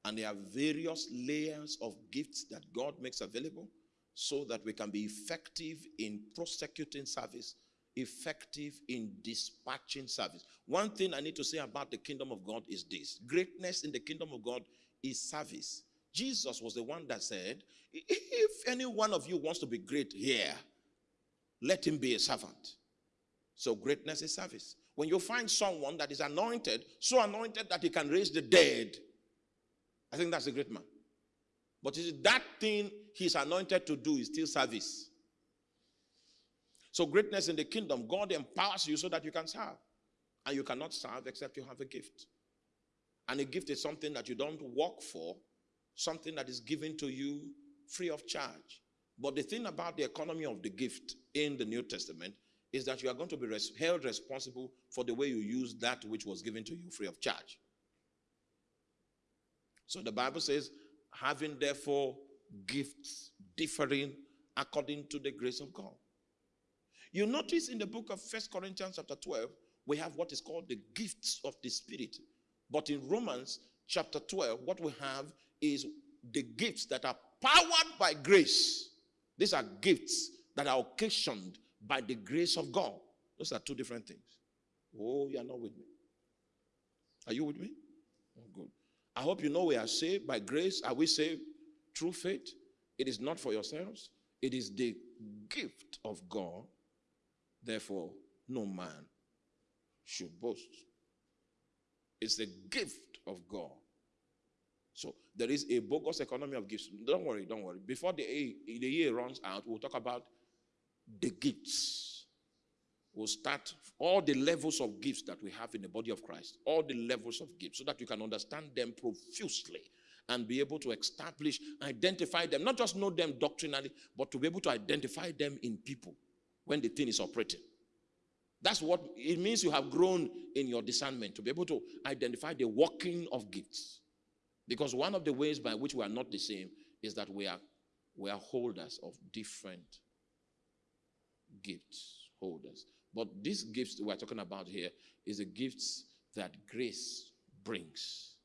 And there are various layers of gifts that God makes available so that we can be effective in prosecuting service, effective in dispatching service. One thing I need to say about the kingdom of God is this greatness in the kingdom of God is service. Jesus was the one that said, If any one of you wants to be great here, let him be a servant. So, greatness is service. When you find someone that is anointed, so anointed that he can raise the dead, I think that's a great man. But is that thing he's anointed to do is still service. So, greatness in the kingdom, God empowers you so that you can serve. And you cannot serve except you have a gift. And a gift is something that you don't work for, something that is given to you free of charge. But the thing about the economy of the gift in the New Testament is that you are going to be res- held responsible for the way you use that which was given to you free of charge. So the Bible says, having therefore gifts differing according to the grace of God. You notice in the book of First Corinthians chapter 12, we have what is called the gifts of the Spirit. But in Romans chapter 12, what we have is the gifts that are powered by grace. These are gifts that are occasioned by the grace of God. Those are two different things. Oh, you are not with me. Are you with me? Oh, good. I hope you know we are saved by grace. Are we saved through faith? It is not for yourselves, it is the gift of God. Therefore, no man should boast. It's the gift of God. There is a bogus economy of gifts. Don't worry, don't worry. Before the, the year runs out, we'll talk about the gifts. We'll start all the levels of gifts that we have in the body of Christ, all the levels of gifts, so that you can understand them profusely and be able to establish, identify them, not just know them doctrinally, but to be able to identify them in people when the thing is operating. That's what it means you have grown in your discernment to be able to identify the working of gifts. Because one of the ways by which we are not the same is that we are we are holders of different gifts, holders. But these gifts we're talking about here is the gifts that grace brings.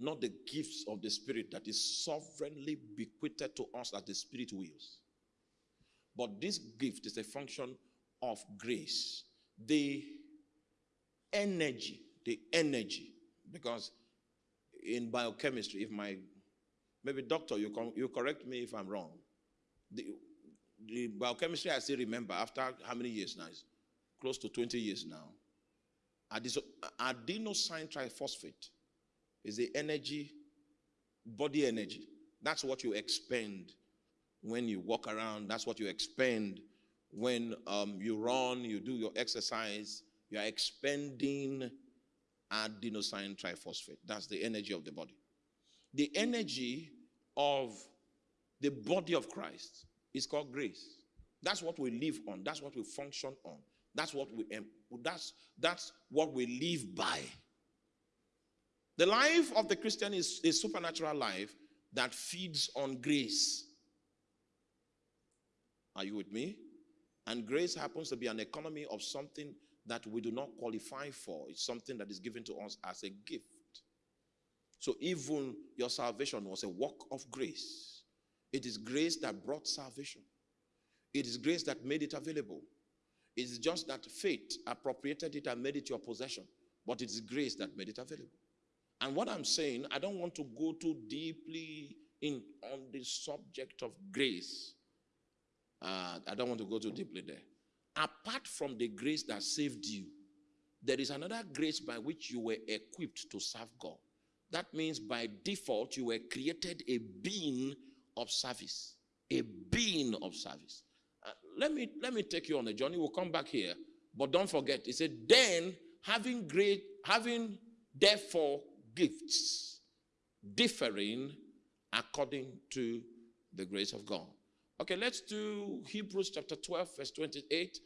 Not the gifts of the Spirit that is sovereignly bequeathed to us as the Spirit wills. But this gift is a function of grace. The energy, the energy, because in biochemistry, if my maybe doctor, you, con- you correct me if I'm wrong. The, the biochemistry I still remember after how many years now? It's close to 20 years now. Adenosine triphosphate is the energy, body energy. That's what you expend when you walk around. That's what you expend when um, you run, you do your exercise. You are expending adenosine triphosphate. That's the energy of the body. The energy of the body of Christ is called grace. That's what we live on. That's what we function on. That's what we that's that's what we live by. The life of the Christian is a supernatural life that feeds on grace. Are you with me? And grace happens to be an economy of something that we do not qualify for. It's something that is given to us as a gift. So even your salvation was a work of grace. It is grace that brought salvation. It is grace that made it available. It is just that faith appropriated it and made it your possession. But it is grace that made it available. And what I'm saying, I don't want to go too deeply in on the subject of grace. Uh, I don't want to go too deeply there. Apart from the grace that saved you, there is another grace by which you were equipped to serve God. That means by default, you were created a being of service. A being of service. Uh, let, me, let me take you on a journey. We'll come back here. But don't forget, he said, then having great, having therefore gifts differing according to the grace of God. Okay, let's do Hebrews chapter 12, verse 28.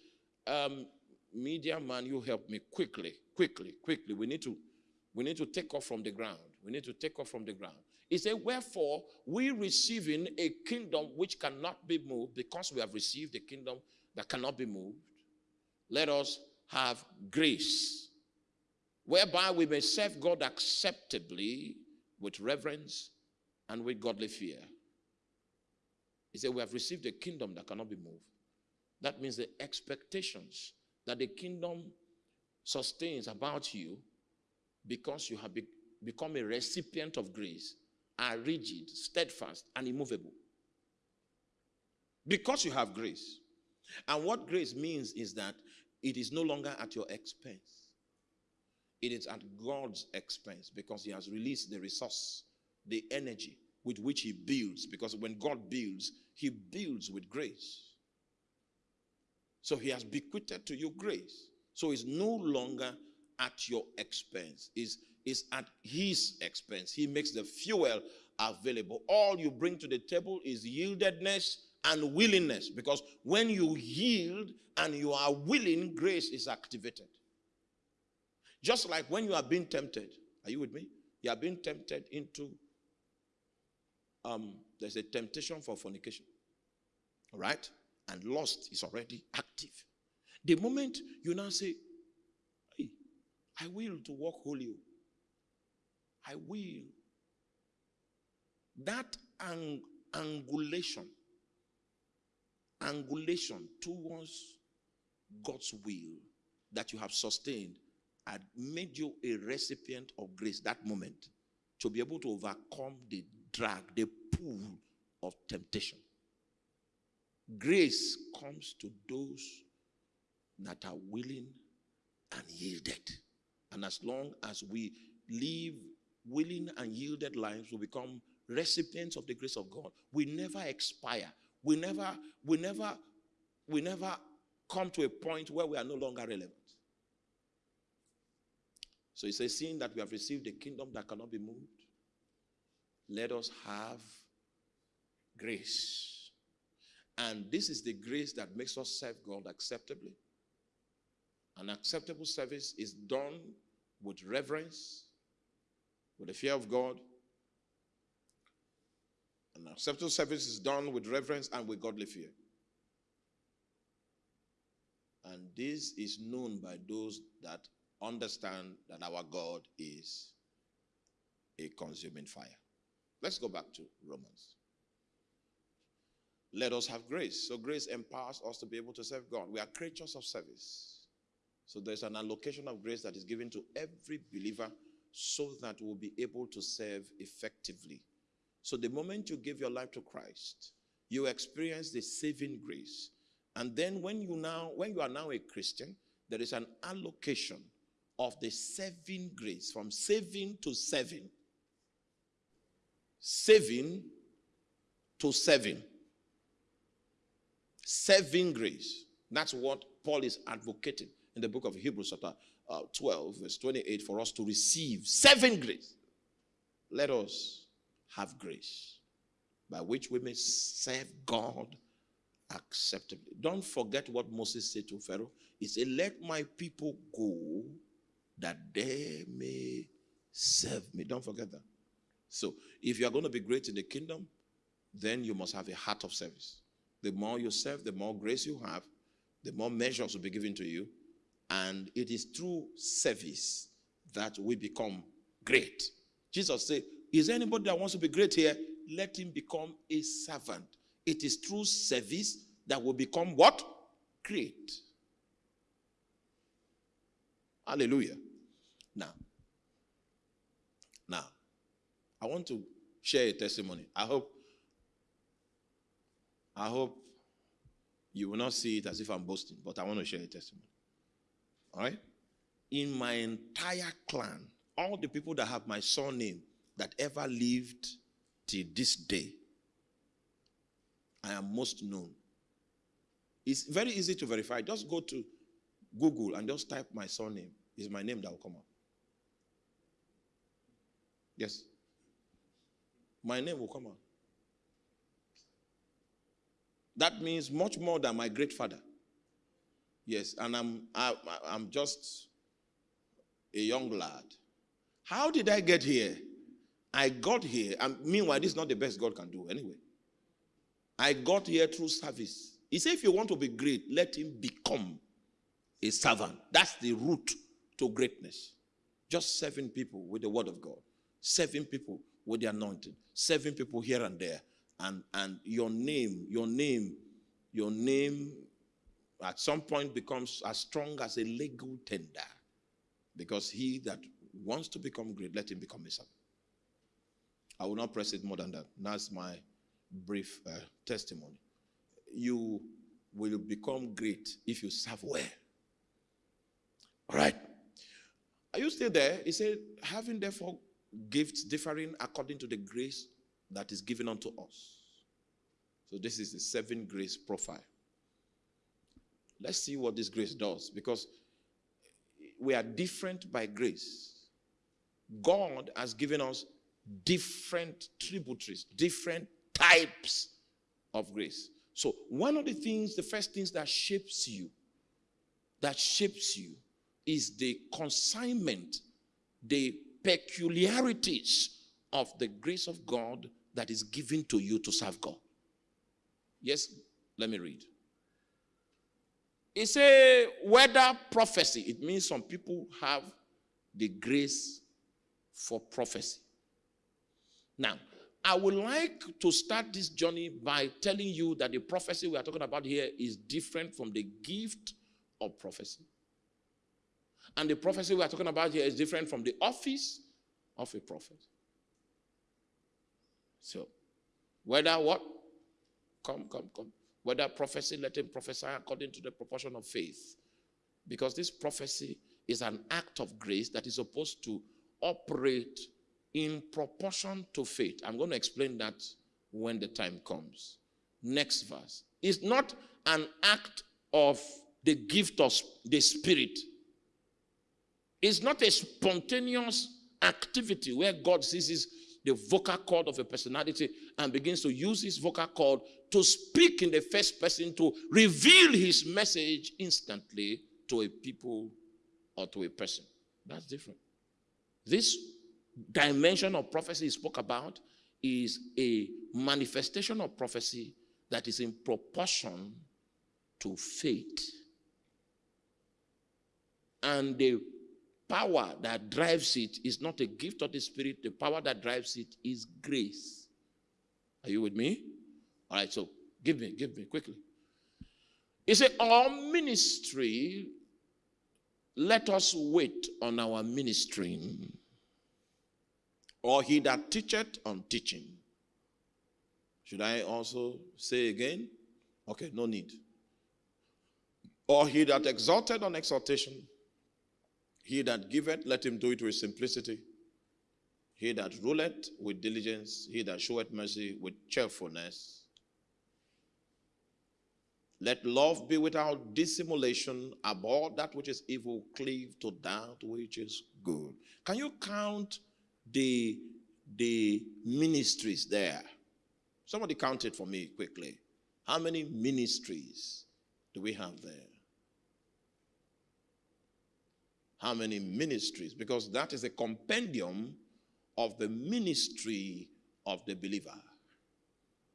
Um, media man, you help me quickly, quickly, quickly. We need to we need to take off from the ground. We need to take off from the ground. He said, Wherefore, we receiving a kingdom which cannot be moved, because we have received a kingdom that cannot be moved, let us have grace, whereby we may serve God acceptably with reverence and with godly fear. He said, We have received a kingdom that cannot be moved. That means the expectations that the kingdom sustains about you because you have be- become a recipient of grace are rigid, steadfast, and immovable. Because you have grace. And what grace means is that it is no longer at your expense, it is at God's expense because He has released the resource, the energy with which He builds. Because when God builds, He builds with grace. So He has bequeathed to you grace. So it's no longer at your expense, is is at his expense. He makes the fuel available. All you bring to the table is yieldedness and willingness because when you yield and you are willing, grace is activated. Just like when you are being tempted, are you with me? You are being tempted into um, there's a temptation for fornication. All right? And lust is already active. The moment you now say, hey, I will to walk holy. Oh. I will. That ang- angulation, angulation towards God's will that you have sustained had made you a recipient of grace that moment to be able to overcome the drag, the pull of temptation. Grace comes to those that are willing and yielded. And as long as we live willing and yielded lives, we become recipients of the grace of God. We never expire. We never, we never, we never come to a point where we are no longer relevant. So he says, seeing that we have received a kingdom that cannot be moved, let us have grace. And this is the grace that makes us serve God acceptably. An acceptable service is done with reverence, with the fear of God. An acceptable service is done with reverence and with godly fear. And this is known by those that understand that our God is a consuming fire. Let's go back to Romans. Let us have grace. So, grace empowers us to be able to serve God. We are creatures of service. So, there's an allocation of grace that is given to every believer so that we'll be able to serve effectively. So, the moment you give your life to Christ, you experience the saving grace. And then, when you now, when you are now a Christian, there is an allocation of the saving grace from saving to serving. Saving to serving. Saving grace. That's what Paul is advocating in the book of Hebrews, chapter uh, 12, verse 28, for us to receive saving grace. Let us have grace by which we may serve God acceptably. Don't forget what Moses said to Pharaoh. He said, Let my people go that they may serve me. Don't forget that. So, if you are going to be great in the kingdom, then you must have a heart of service. The more you serve, the more grace you have, the more measures will be given to you. And it is through service that we become great. Jesus said, Is anybody that wants to be great here? Let him become a servant. It is through service that will become what? Great. Hallelujah. Now, now, I want to share a testimony. I hope, I hope You will not see it as if I'm boasting, but I want to share a testimony. All right? In my entire clan, all the people that have my surname that ever lived till this day, I am most known. It's very easy to verify. Just go to Google and just type my surname. It's my name that will come up. Yes. My name will come out. That means much more than my great father. Yes, and I'm I, I'm just a young lad. How did I get here? I got here, and meanwhile, this is not the best God can do anyway. I got here through service. He said, if you want to be great, let him become a servant. That's the route to greatness. Just serving people with the word of God, serving people with the anointing, serving people here and there. And, and your name, your name, your name at some point becomes as strong as a legal tender. Because he that wants to become great, let him become a servant. I will not press it more than that. That's my brief uh, testimony. You will become great if you serve well. All right. Are you still there? He said, having therefore gifts differing according to the grace that is given unto us. So this is the seven grace profile. Let's see what this grace does because we are different by grace. God has given us different tributaries, different types of grace. So, one of the things, the first things that shapes you, that shapes you, is the consignment, the peculiarities of the grace of God that is given to you to serve God. Yes, let me read. It's a whether prophecy. It means some people have the grace for prophecy. Now, I would like to start this journey by telling you that the prophecy we are talking about here is different from the gift of prophecy. And the prophecy we are talking about here is different from the office of a prophet. So, whether what? Come, come, come. Whether prophecy, let him prophesy according to the proportion of faith. Because this prophecy is an act of grace that is supposed to operate in proportion to faith. I'm going to explain that when the time comes. Next verse. It's not an act of the gift of the Spirit. It's not a spontaneous activity where God seizes the vocal cord of a personality and begins to use his vocal cord to speak in the first person to reveal his message instantly to a people or to a person. That's different. This dimension of prophecy he spoke about is a manifestation of prophecy that is in proportion to faith. And the power that drives it is not a gift of the Spirit, the power that drives it is grace. Are you with me? All right, so give me, give me quickly. He said, Our ministry, let us wait on our ministering or he that teacheth on teaching. Should I also say again? Okay, no need. Or he that exalted on exaltation, he that giveth, let him do it with simplicity. He that ruleth with diligence, he that showeth mercy with cheerfulness. Let love be without dissimulation, abhor that which is evil, cleave to that which is good. Can you count the, the ministries there. Somebody count it for me quickly. How many ministries do we have there? How many ministries? Because that is a compendium of the ministry of the believer.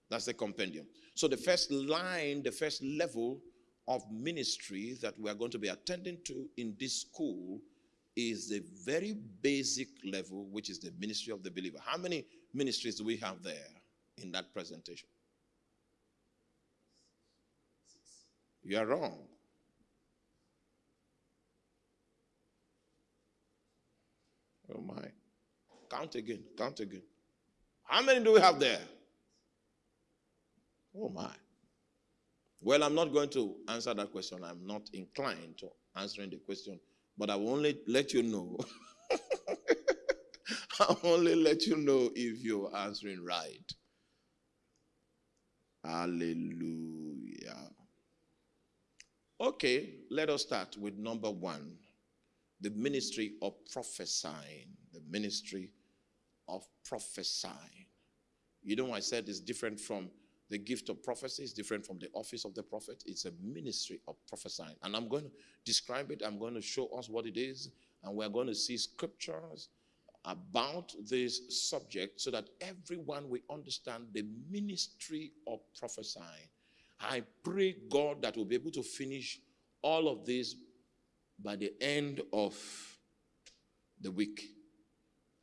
That's the compendium. So the first line, the first level of ministry that we are going to be attending to in this school is the very basic level, which is the ministry of the believer. How many ministries do we have there in that presentation? You are wrong. Oh my. Count again, count again. How many do we have there? Oh my. Well, I'm not going to answer that question. I'm not inclined to answering the question, but I will only let you know. I'll only let you know if you're answering right. Hallelujah. Okay, let us start with number one the ministry of prophesying. The ministry of prophesying. You know, I said it's different from the gift of prophecy, it's different from the office of the prophet. It's a ministry of prophesying. And I'm going to describe it, I'm going to show us what it is, and we're going to see scriptures about this subject so that everyone will understand the ministry of prophesying. I pray God that we'll be able to finish all of this by the end of the week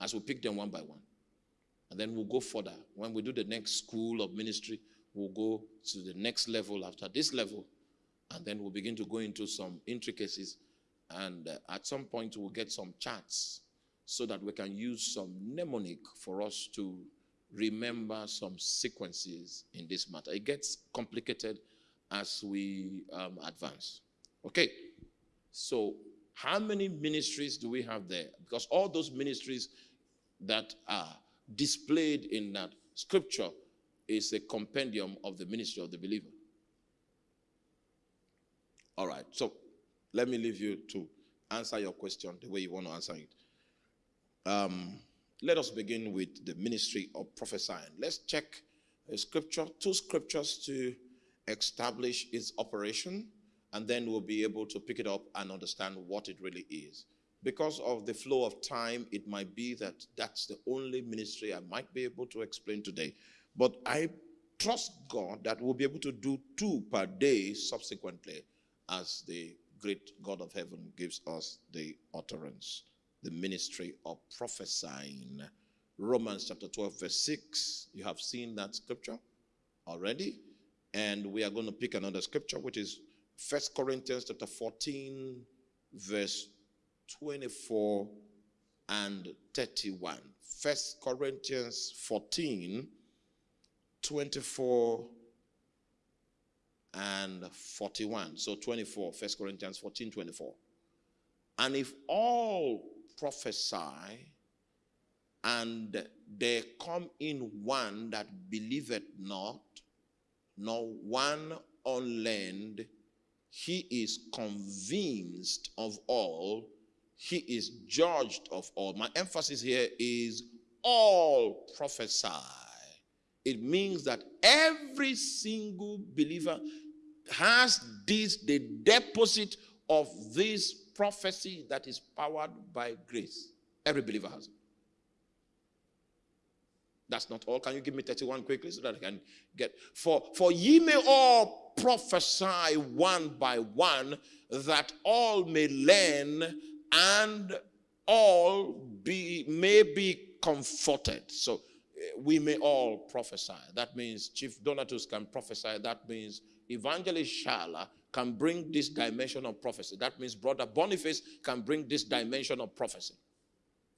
as we pick them one by one. And then we'll go further. When we do the next school of ministry, we'll go to the next level after this level. And then we'll begin to go into some intricacies. And uh, at some point, we'll get some charts so that we can use some mnemonic for us to remember some sequences in this matter. It gets complicated as we um, advance. Okay, so how many ministries do we have there? Because all those ministries that are displayed in that scripture is a compendium of the ministry of the believer. All right, so let me leave you to answer your question the way you want to answer it. Um, let us begin with the ministry of prophesying. Let's check a scripture, two scriptures to establish its operation, and then we'll be able to pick it up and understand what it really is. Because of the flow of time, it might be that that's the only ministry I might be able to explain today. But I trust God that we'll be able to do two per day subsequently as the great God of heaven gives us the utterance the ministry of prophesying. Romans chapter 12, verse 6. You have seen that scripture already. And we are going to pick another scripture, which is First Corinthians chapter 14, verse 24 and 31. First Corinthians 14, 24 and 41. So 24, First Corinthians 14, 24. And if all prophesy, and there come in one that believeth not, nor one unlearned, he is convinced of all, he is judged of all. My emphasis here is all prophesy. It means that every single believer has this, the deposit of this prophecy that is powered by grace. Every believer has it. That's not all. Can you give me 31 quickly so that I can get for for ye may all prophesy one by one, that all may learn and all be may be comforted. So eh, we may all prophesy. That means Chief Donatus can prophesy. That means Evangelist Shala can bring this dimension of prophecy. That means Brother Boniface can bring this dimension of prophecy.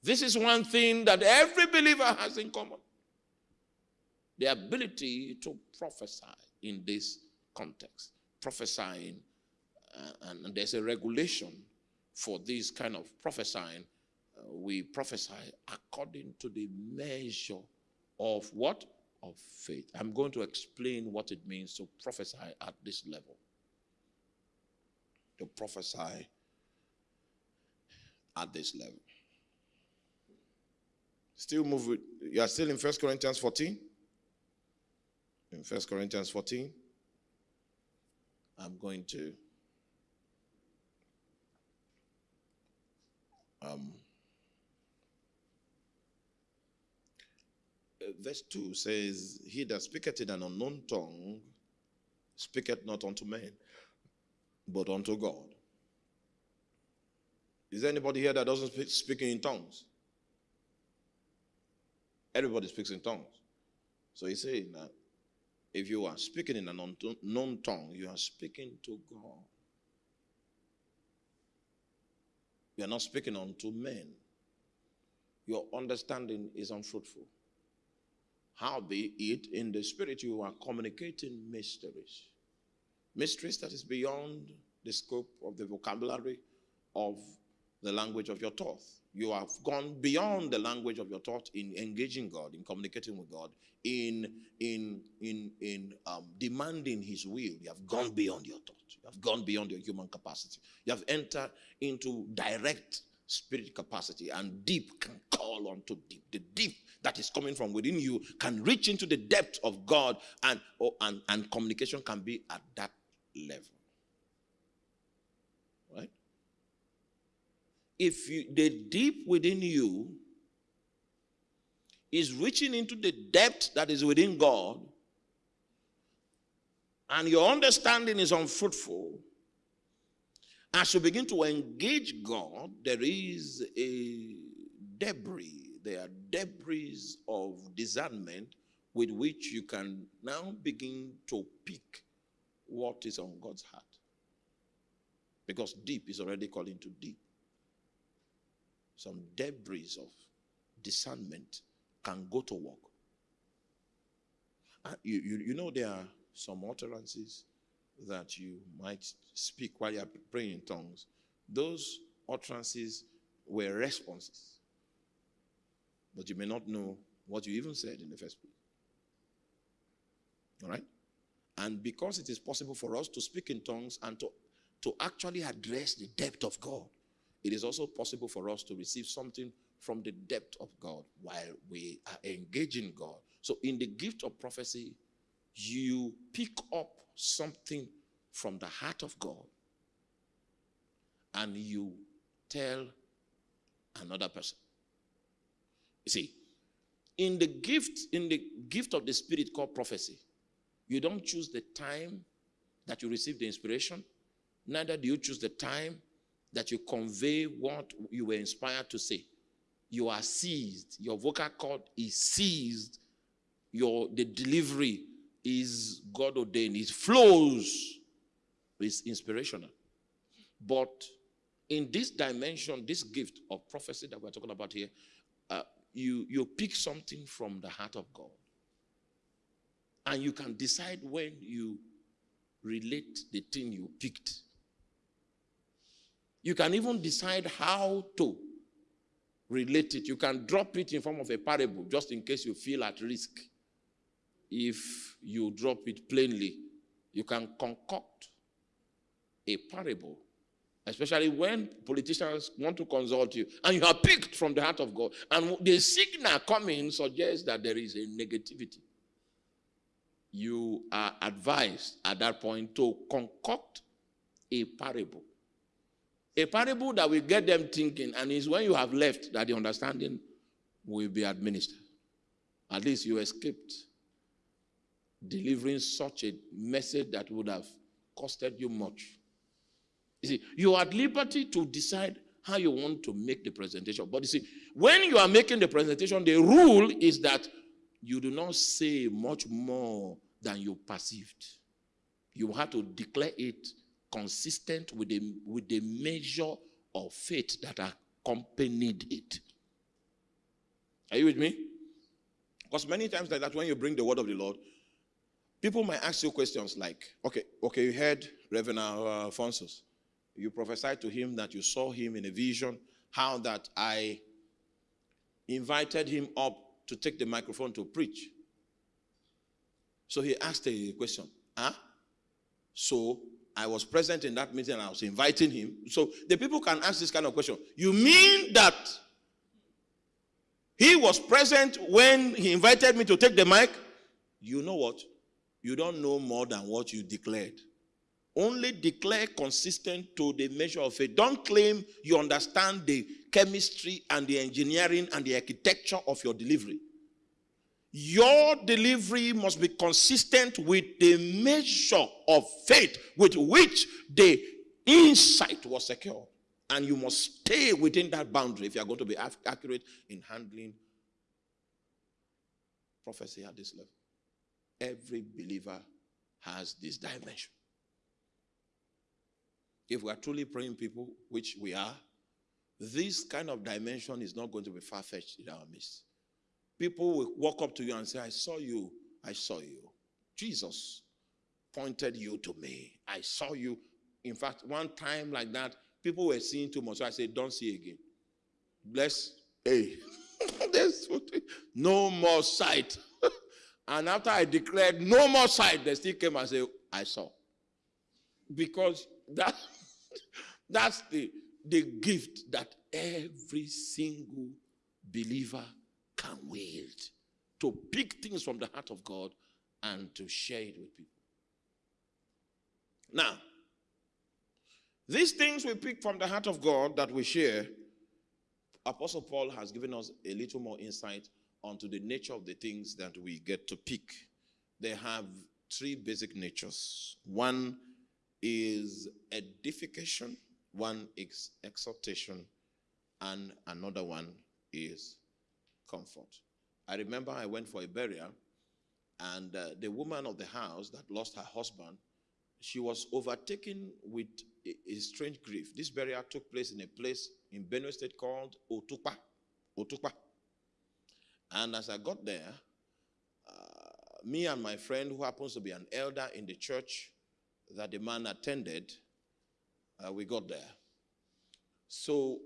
This is one thing that every believer has in common the ability to prophesy in this context. Prophesying, uh, and, there's a regulation for this kind of prophesying. Uh, we prophesy according to the measure of what? Of faith. I'm going to explain what it means to prophesy at this level to prophesy at this level. Still move with, you are still in First Corinthians 14? In First Corinthians 14, I'm going to um, verse 2 says, He that speaketh in an unknown tongue speaketh not unto men, but unto God. Is there anybody here that doesn't speak speaking in tongues? Everybody speaks in tongues. So he's saying that if you are speaking in an unknown tongue, you are speaking to God. You are not speaking unto men. Your understanding is unfruitful. How be it in the spirit you are communicating mysteries mysteries that is beyond the scope of the vocabulary of the language of your thought. You have gone beyond the language of your thought in engaging God, in communicating with God, in in in in um, demanding His will. You have gone beyond your thought. You have gone beyond your human capacity. You have entered into direct spirit capacity, and deep can call on to deep. The deep that is coming from within you can reach into the depth of God, and or, and and communication can be at that level. Right? If you, the deep within you is reaching into the depth that is within God, and your understanding is unfruitful, as you begin to engage God, there is a debris. There are debris of discernment with which you can now begin to pick what is on God's heart. Because deep is already calling to deep. Some debris of discernment can go to work. Uh, you, you, you know, there are some utterances that you might speak while you're praying in tongues. Those utterances were responses. But you may not know what you even said in the first place. All right? And because it is possible for us to speak in tongues and to, to actually address the depth of God, it is also possible for us to receive something from the depth of God while we are engaging God. So, in the gift of prophecy, you pick up something from the heart of God and you tell another person. You see, in the gift, in the gift of the spirit called prophecy, you don't choose the time that you receive the inspiration, neither do you choose the time that you convey what you were inspired to say. You are seized. Your vocal cord is seized. Your the delivery is God ordained. It flows. It's inspirational. But in this dimension, this gift of prophecy that we're talking about here, uh, you, you pick something from the heart of God. And you can decide when you relate the thing you picked. You can even decide how to relate it. You can drop it in form of a parable just in case you feel at risk. If you drop it plainly, you can concoct a parable, especially when politicians want to consult you and you are picked from the heart of God. And the signal coming suggests that there is a negativity. You are advised at that point to concoct a parable. A parable that will get them thinking, and is when you have left that the understanding will be administered. At least you escaped delivering such a message that would have costed you much. You see, you are at liberty to decide how you want to make the presentation. But you see, when you are making the presentation, the rule is that you do not say much more than you perceived. You have to declare it consistent with the, with the measure of faith that accompanied it. Are you with me? Because many times like that, when you bring the word of the Lord, people might ask you questions like, okay, okay, you heard Reverend uh, Alphonsus. You prophesied to him that you saw him in a vision, how that I invited him up to take the microphone to preach. So he asked a question. Huh? So I was present in that meeting and I was inviting him. So the people can ask this kind of question. You mean that he was present when he invited me to take the mic? You know what? You don't know more than what you declared. Only declare consistent to the measure of faith. Don't claim you understand the chemistry and the engineering and the architecture of your delivery. Your delivery must be consistent with the measure of faith with which the insight was secured. And you must stay within that boundary if you are going to be accurate in handling prophecy at this level. Every believer has this dimension. If we are truly praying people, which we are, this kind of dimension is not going to be far fetched in our midst. People will walk up to you and say, I saw you, I saw you. Jesus pointed you to me. I saw you. In fact, one time like that, people were seeing too much. So I said, Don't see again. Bless. Hey. No more sight. and after I declared no more sight, they still came and said, I saw. Because that that's the, the gift that every single believer can wield to pick things from the heart of God and to share it with people. Now, these things we pick from the heart of God that we share, Apostle Paul has given us a little more insight onto the nature of the things that we get to pick. They have three basic natures. One is edification, one is exhortation, and another one is comfort. I remember I went for a burial, and uh, the woman of the house that lost her husband, she was overtaken with a, a strange grief. This burial took place in a place in Benue State called Otukpa. Otukpa. And as I got there, uh, me and my friend, who happens to be an elder in the church that the man attended, uh, we got there. So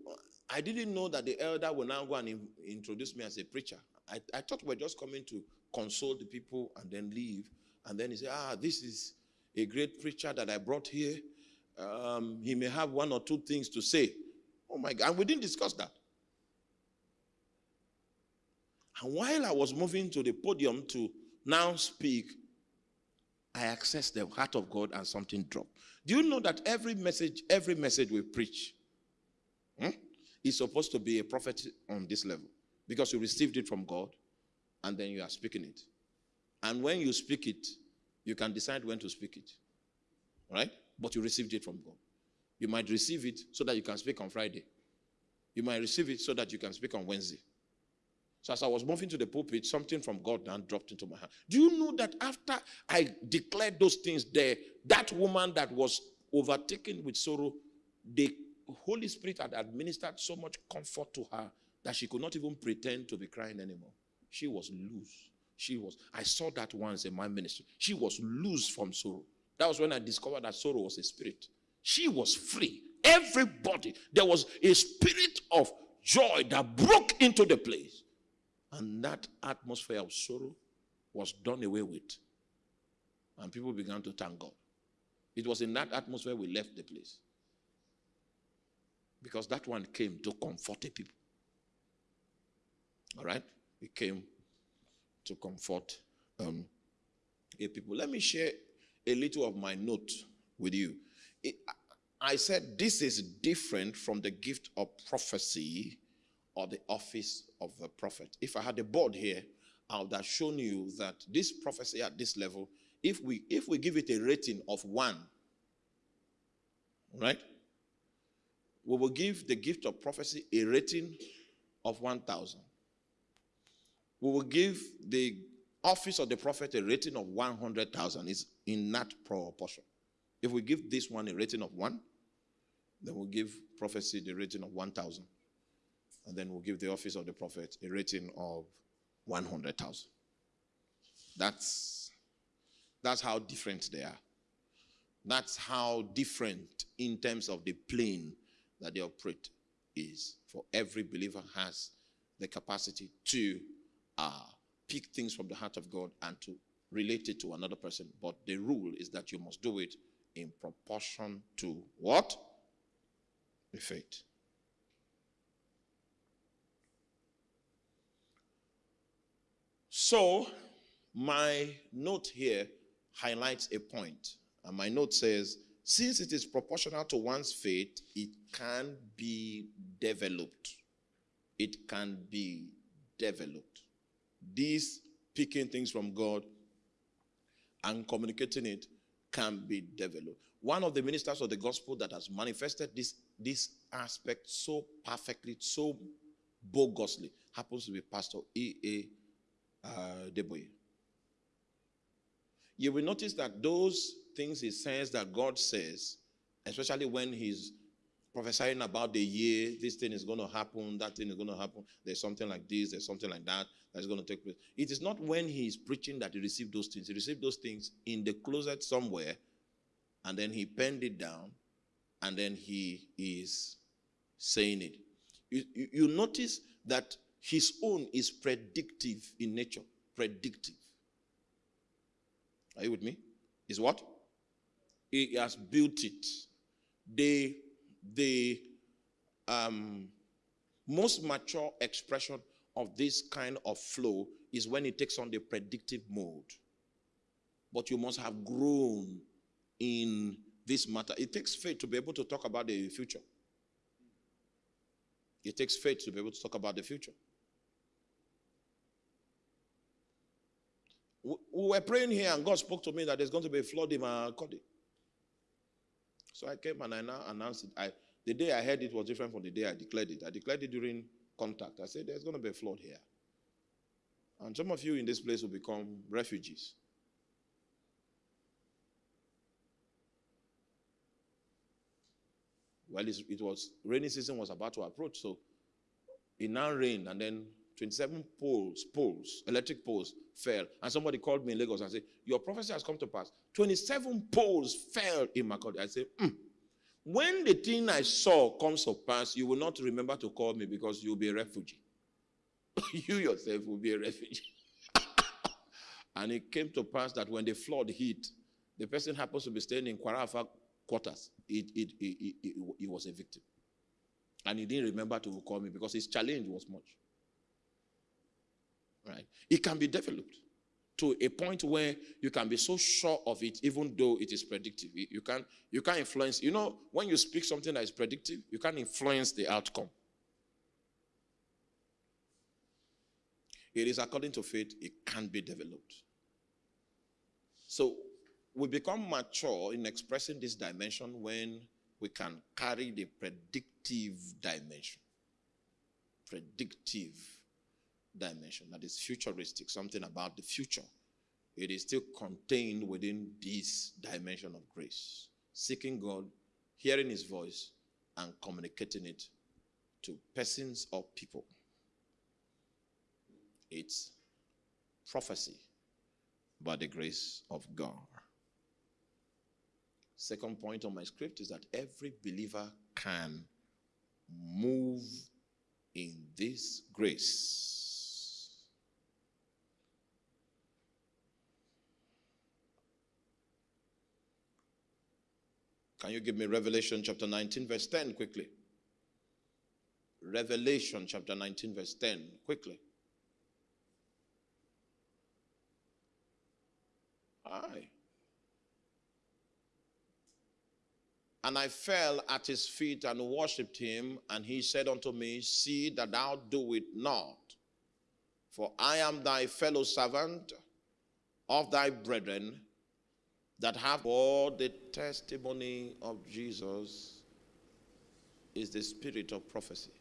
I didn't know that the elder will now go and in, introduce me as a preacher. I, I thought we are just coming to console the people and then leave. And then he said, Ah, this is a great preacher that I brought here. Um, he may have one or two things to say. Oh my God. And we didn't discuss that. And while I was moving to the podium to now speak, I accessed the heart of God and something dropped. Do you know that every message, every message we preach hmm, is supposed to be a prophet on this level? Because you received it from God and then you are speaking it. And when you speak it, you can decide when to speak it. Right? But you received it from God. You might receive it so that you can speak on Friday. You might receive it so that you can speak on Wednesday. So as I was moving to the pulpit, something from God then dropped into my hand. Do you know that after I declared those things there, that woman that was overtaken with sorrow, the Holy Spirit had administered so much comfort to her that she could not even pretend to be crying anymore. She was loose. She was, I saw that once in my ministry. She was loose from sorrow. That was when I discovered that sorrow was a spirit. She was free. Everybody, there was a spirit of joy that broke into the place. And that atmosphere of sorrow was done away with. And people began to thank God. It was in that atmosphere we left the place. Because that one came to comfort the people. All right? It came to comfort um, a people. Let me share a little of my note with you. It, I said this is different from the gift of prophecy or the office of the prophet. If I had a board here, I would have shown you that this prophecy at this level, if we if we give it a rating of one, right? We will give the gift of prophecy a rating of 1,000. We will give the office of the prophet a rating of 100,000. It's in that proportion. If we give this one a rating of 1, then we'll give prophecy the rating of 1,000 and then we'll give the office of the prophet a rating of 100,000. That's, that's how different they are. That's how different in terms of the plane that they operate is. For every believer has the capacity to uh, pick things from the heart of God and to relate it to another person. But the rule is that you must do it in proportion to what? The faith. So, my note here highlights a point, and my note says, since it is proportional to one's faith, it can be developed. It can be developed. These picking things from God and communicating it can be developed. One of the ministers of the gospel that has manifested this, this aspect so perfectly, so bogusly, happens to be Pastor E.A uh, Adeboye. You will notice that those things he says that God says, especially when he's prophesying about the year, this thing is going to happen, that thing is going to happen, there's something like this, there's something like that that's going to take place. It is not when he is preaching that he received those things. He received those things in the closet somewhere, and then he penned it down, and then he is saying it. You, you, you notice that his own is predictive in nature. Predictive. Are you with me? Is what? He has built it. The the um, most mature expression of this kind of flow is when it takes on the predictive mode. But you must have grown in this matter. It takes faith to be able to talk about the future. It takes faith to be able to talk about the future. We were praying here, and God spoke to me that there's going to be a flood in Makurdi. So I came and I now announced it. I, the day I heard it was different from the day I declared it. I declared it during contact. I said, There's going to be a flood here. And some of you in this place will become refugees. Well, it was rainy season was about to approach, so it now rained, and then 27 poles, poles, electric poles fell. And somebody called me in Lagos and said, Your prophecy has come to pass. 27 poles fell in my Makurdi. I said, mm. When the thing I saw comes to pass, you will not remember to call me because you'll be a refugee. you yourself will be a refugee. and it came to pass that when the flood hit, the person happens to be staying in Kwarafa quarters. It, it, it, it, it was a victim. And he didn't remember to call me because his challenge was much. Right? It can be developed to a point where you can be so sure of it, even though it is predictive. You can you can influence. You know, when you speak something that is predictive, you can influence the outcome. It is according to faith, it can be developed. So we become mature in expressing this dimension when we can carry the predictive dimension. Predictive dimension that is futuristic, something about the future. It is still contained within this dimension of grace. Seeking God, hearing His voice, and communicating it to persons or people. It's prophecy by the grace of God. Second point on my script is that every believer can move in this grace. Can you give me Revelation chapter 19, verse 10 quickly? Revelation chapter 19, verse 10, quickly. Aye. And I fell at his feet and worshipped him, and he said unto me, See that thou do it not, for I am thy fellow servant of thy brethren that have all the testimony of Jesus is the spirit of prophecy.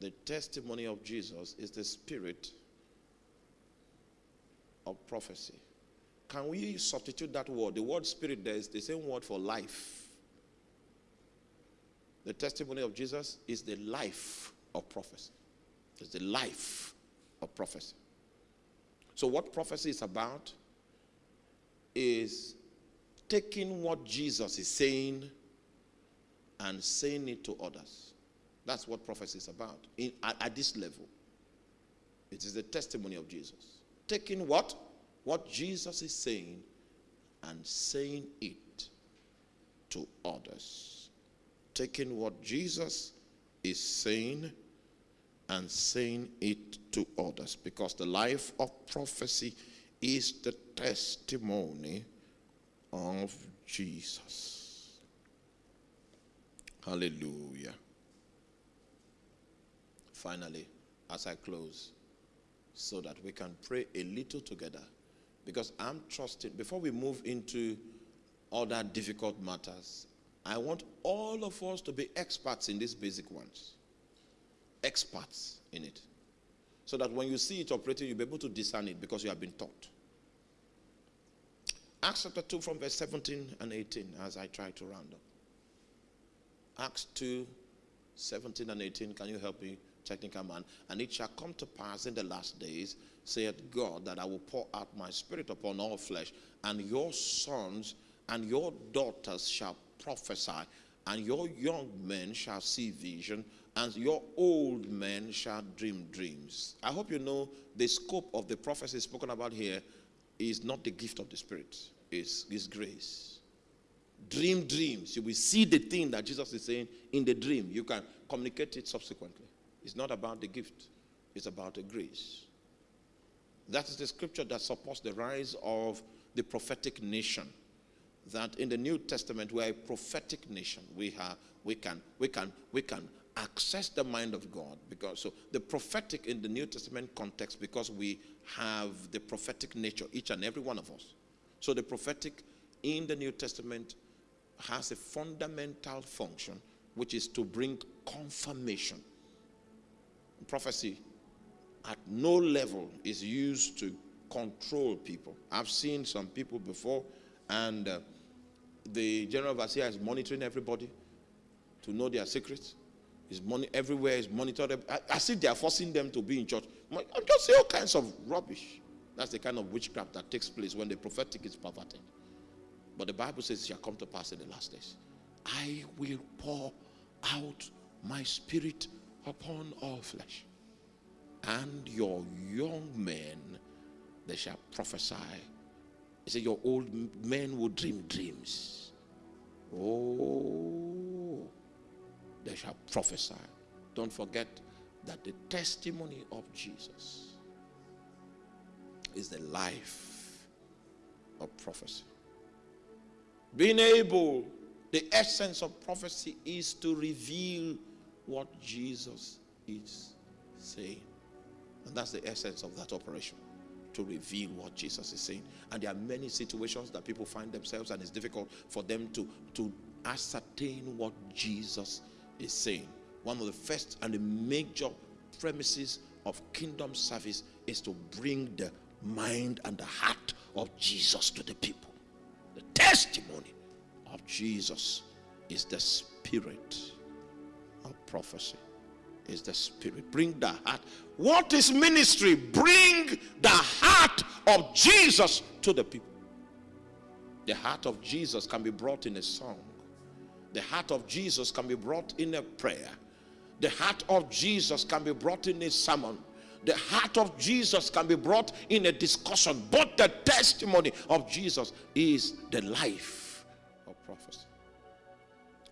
The testimony of Jesus is the spirit of prophecy. Can we substitute that word? The word spirit there is the same word for life. The testimony of Jesus is the life of prophecy. It's the life of prophecy. So, what prophecy is about is taking what Jesus is saying and saying it to others. That's what prophecy is about in, at, at this level. It is the testimony of Jesus. Taking what? What Jesus is saying and saying it to others. Taking what Jesus is saying and saying it to others. Because the life of prophecy is the testimony of Jesus. Hallelujah. Finally, as I close, so that we can pray a little together, because I'm trusting, before we move into other difficult matters, I want all of us to be experts in these basic ones. Experts in it. So that when you see it operating, you'll be able to discern it because you have been taught. Acts chapter 2 from verse 17 and 18 as I try to round up. Acts 2 17 and 18. Can you help me, technical man? And it shall come to pass in the last days, saith God, that I will pour out my spirit upon all flesh, and your sons and your daughters shall prophesy, and your young men shall see vision, and your old men shall dream dreams. I hope you know the scope of the prophecy spoken about here is not the gift of the Spirit, it's His grace dream dreams. You will see the thing that Jesus is saying in the dream. You can communicate it subsequently. It's not about the gift, it's about the grace. That is the scripture that supports the rise of the prophetic nation. That in the New Testament we are a prophetic nation. We have we can we can we can access the mind of God because so the prophetic in the New Testament context because we have the prophetic nature each and every one of us. So the prophetic in the New Testament has a fundamental function, which is to bring confirmation. Prophecy at no level is used to control people. I've seen some people before, and uh, the general overseer is monitoring everybody to know their secrets. Is money everywhere is monitored. I, see they are forcing them to be in church. I just say all kinds of rubbish. That's the kind of witchcraft that takes place when the prophetic is perverted. But the Bible says it shall come to pass in the last days. I will pour out my spirit upon all flesh. And your young men, they shall prophesy. He said, Your old men will dream dreams. Oh, they shall prophesy. Don't forget that the testimony of Jesus is the life of prophecy. Being able, the essence of prophecy is to reveal what Jesus is saying. And that's the essence of that operation to reveal what Jesus is saying. And there are many situations that people find themselves, and it's difficult for them to, to ascertain what Jesus is saying. One of the first and the major premises of kingdom service is to bring the mind and the heart of Jesus to the people The testimony of Jesus is the spirit of prophecy. Is the spirit. Bring the heart. What is ministry? Bring the heart of Jesus to the people. The heart of Jesus can be brought in a song. The heart of Jesus can be brought in a prayer. The heart of Jesus can be brought in a sermon the heart of Jesus can be brought in a discussion, but the testimony of Jesus is the life of prophecy.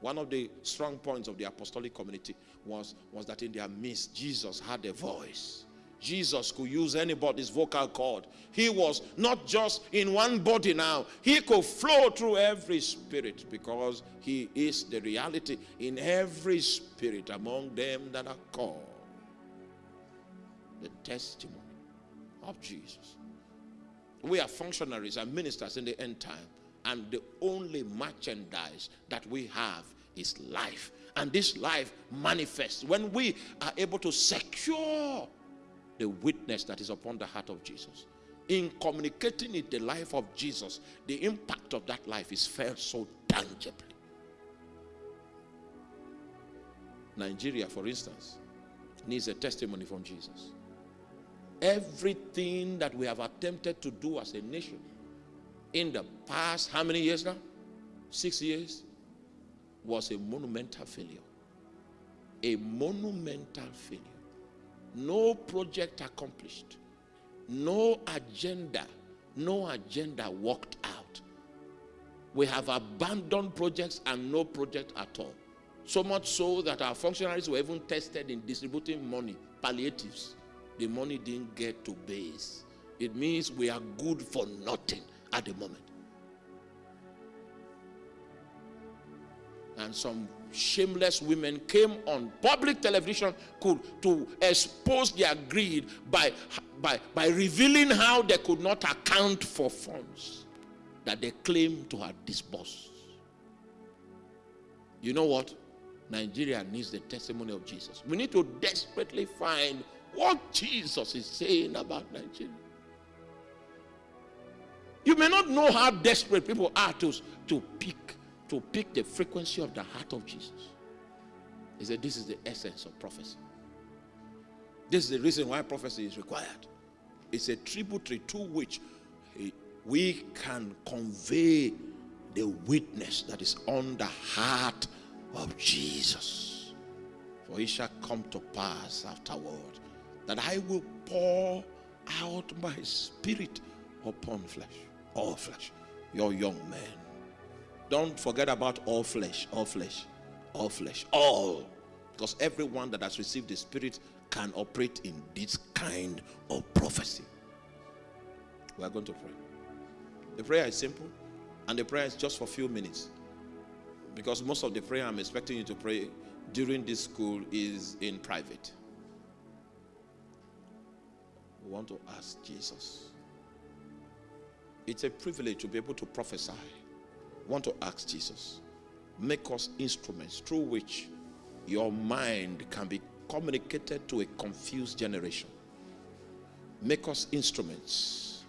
One of the strong points of the apostolic community was, was that in their midst, Jesus had a voice. Jesus could use anybody's vocal cord. He was not just in one body now, he could flow through every spirit because he is the reality in every spirit among them that are called the testimony of Jesus. We are functionaries and ministers in the end time, and the only merchandise that we have is life. And this life manifests when we are able to secure the witness that is upon the heart of Jesus. In communicating it, the life of Jesus, the impact of that life is felt so tangibly. Nigeria, for instance, needs a testimony from Jesus. Everything that we have attempted to do as a nation in the past, how many years now? Six years, was a monumental failure. A monumental failure. No project accomplished. No agenda. No agenda worked out. We have abandoned projects and no project at all. So much so that our functionaries were even tested in distributing money, palliatives the money didn't get to base. It means we are good for nothing at the moment. And some shameless women came on public television could, to expose their greed by, by, by revealing how they could not account for funds that they claim to have disbursed. You know what? Nigeria needs the testimony of Jesus. We need to desperately find what Jesus is saying about Nigeria. You may not know how desperate people are to, to pick to pick the frequency of the heart of Jesus. He said, This is the essence of prophecy. This is the reason why prophecy is required. It's a tributary to which eh, we can convey the witness that is on the heart of Jesus. For it shall come to pass afterward that I will pour out my spirit upon flesh, all flesh, your young men. Don't forget about all flesh, all flesh, all flesh, all. Because everyone that has received the spirit can operate in this kind of prophecy. We are going to pray. The prayer is simple, and the prayer is just for a few minutes. Because most of the prayer I'm expecting you to pray during this school is in private. We want to ask Jesus. It's a privilege to be able to prophesy. Want to ask Jesus, make us instruments through which your mind can be communicated to a confused generation. Make us instruments.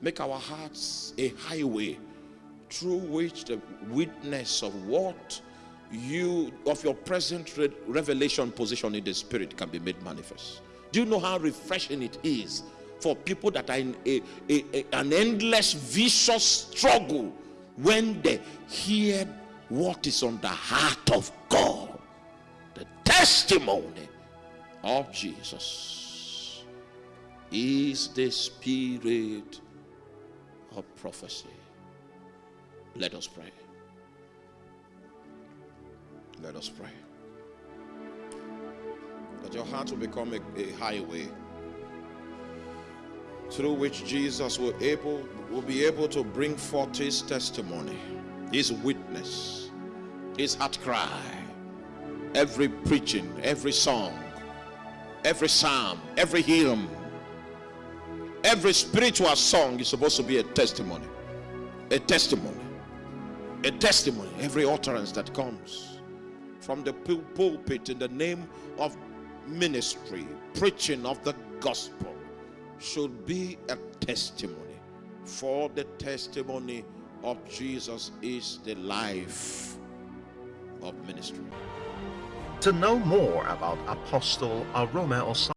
Make our hearts a highway through which the witness of what you of your present re- revelation position in the spirit can be made manifest. Do you know how refreshing it is for people that are in a, a- a- an endless vicious struggle when they hear what is on the heart of God? The testimony of Jesus is the spirit of prophecy. Let us pray. Let us pray. That your heart will become a, a highway through which Jesus will able will be able to bring forth his testimony, his witness, his heart cry, every preaching, every song, every psalm, every hymn, every spiritual song is supposed to be a testimony. A testimony. A testimony. Every utterance that comes from the pulpit in the name of ministry, preaching of the gospel, should be a testimony. For the testimony of Jesus is the life of ministry. To know more about Apostle Arome Osayi,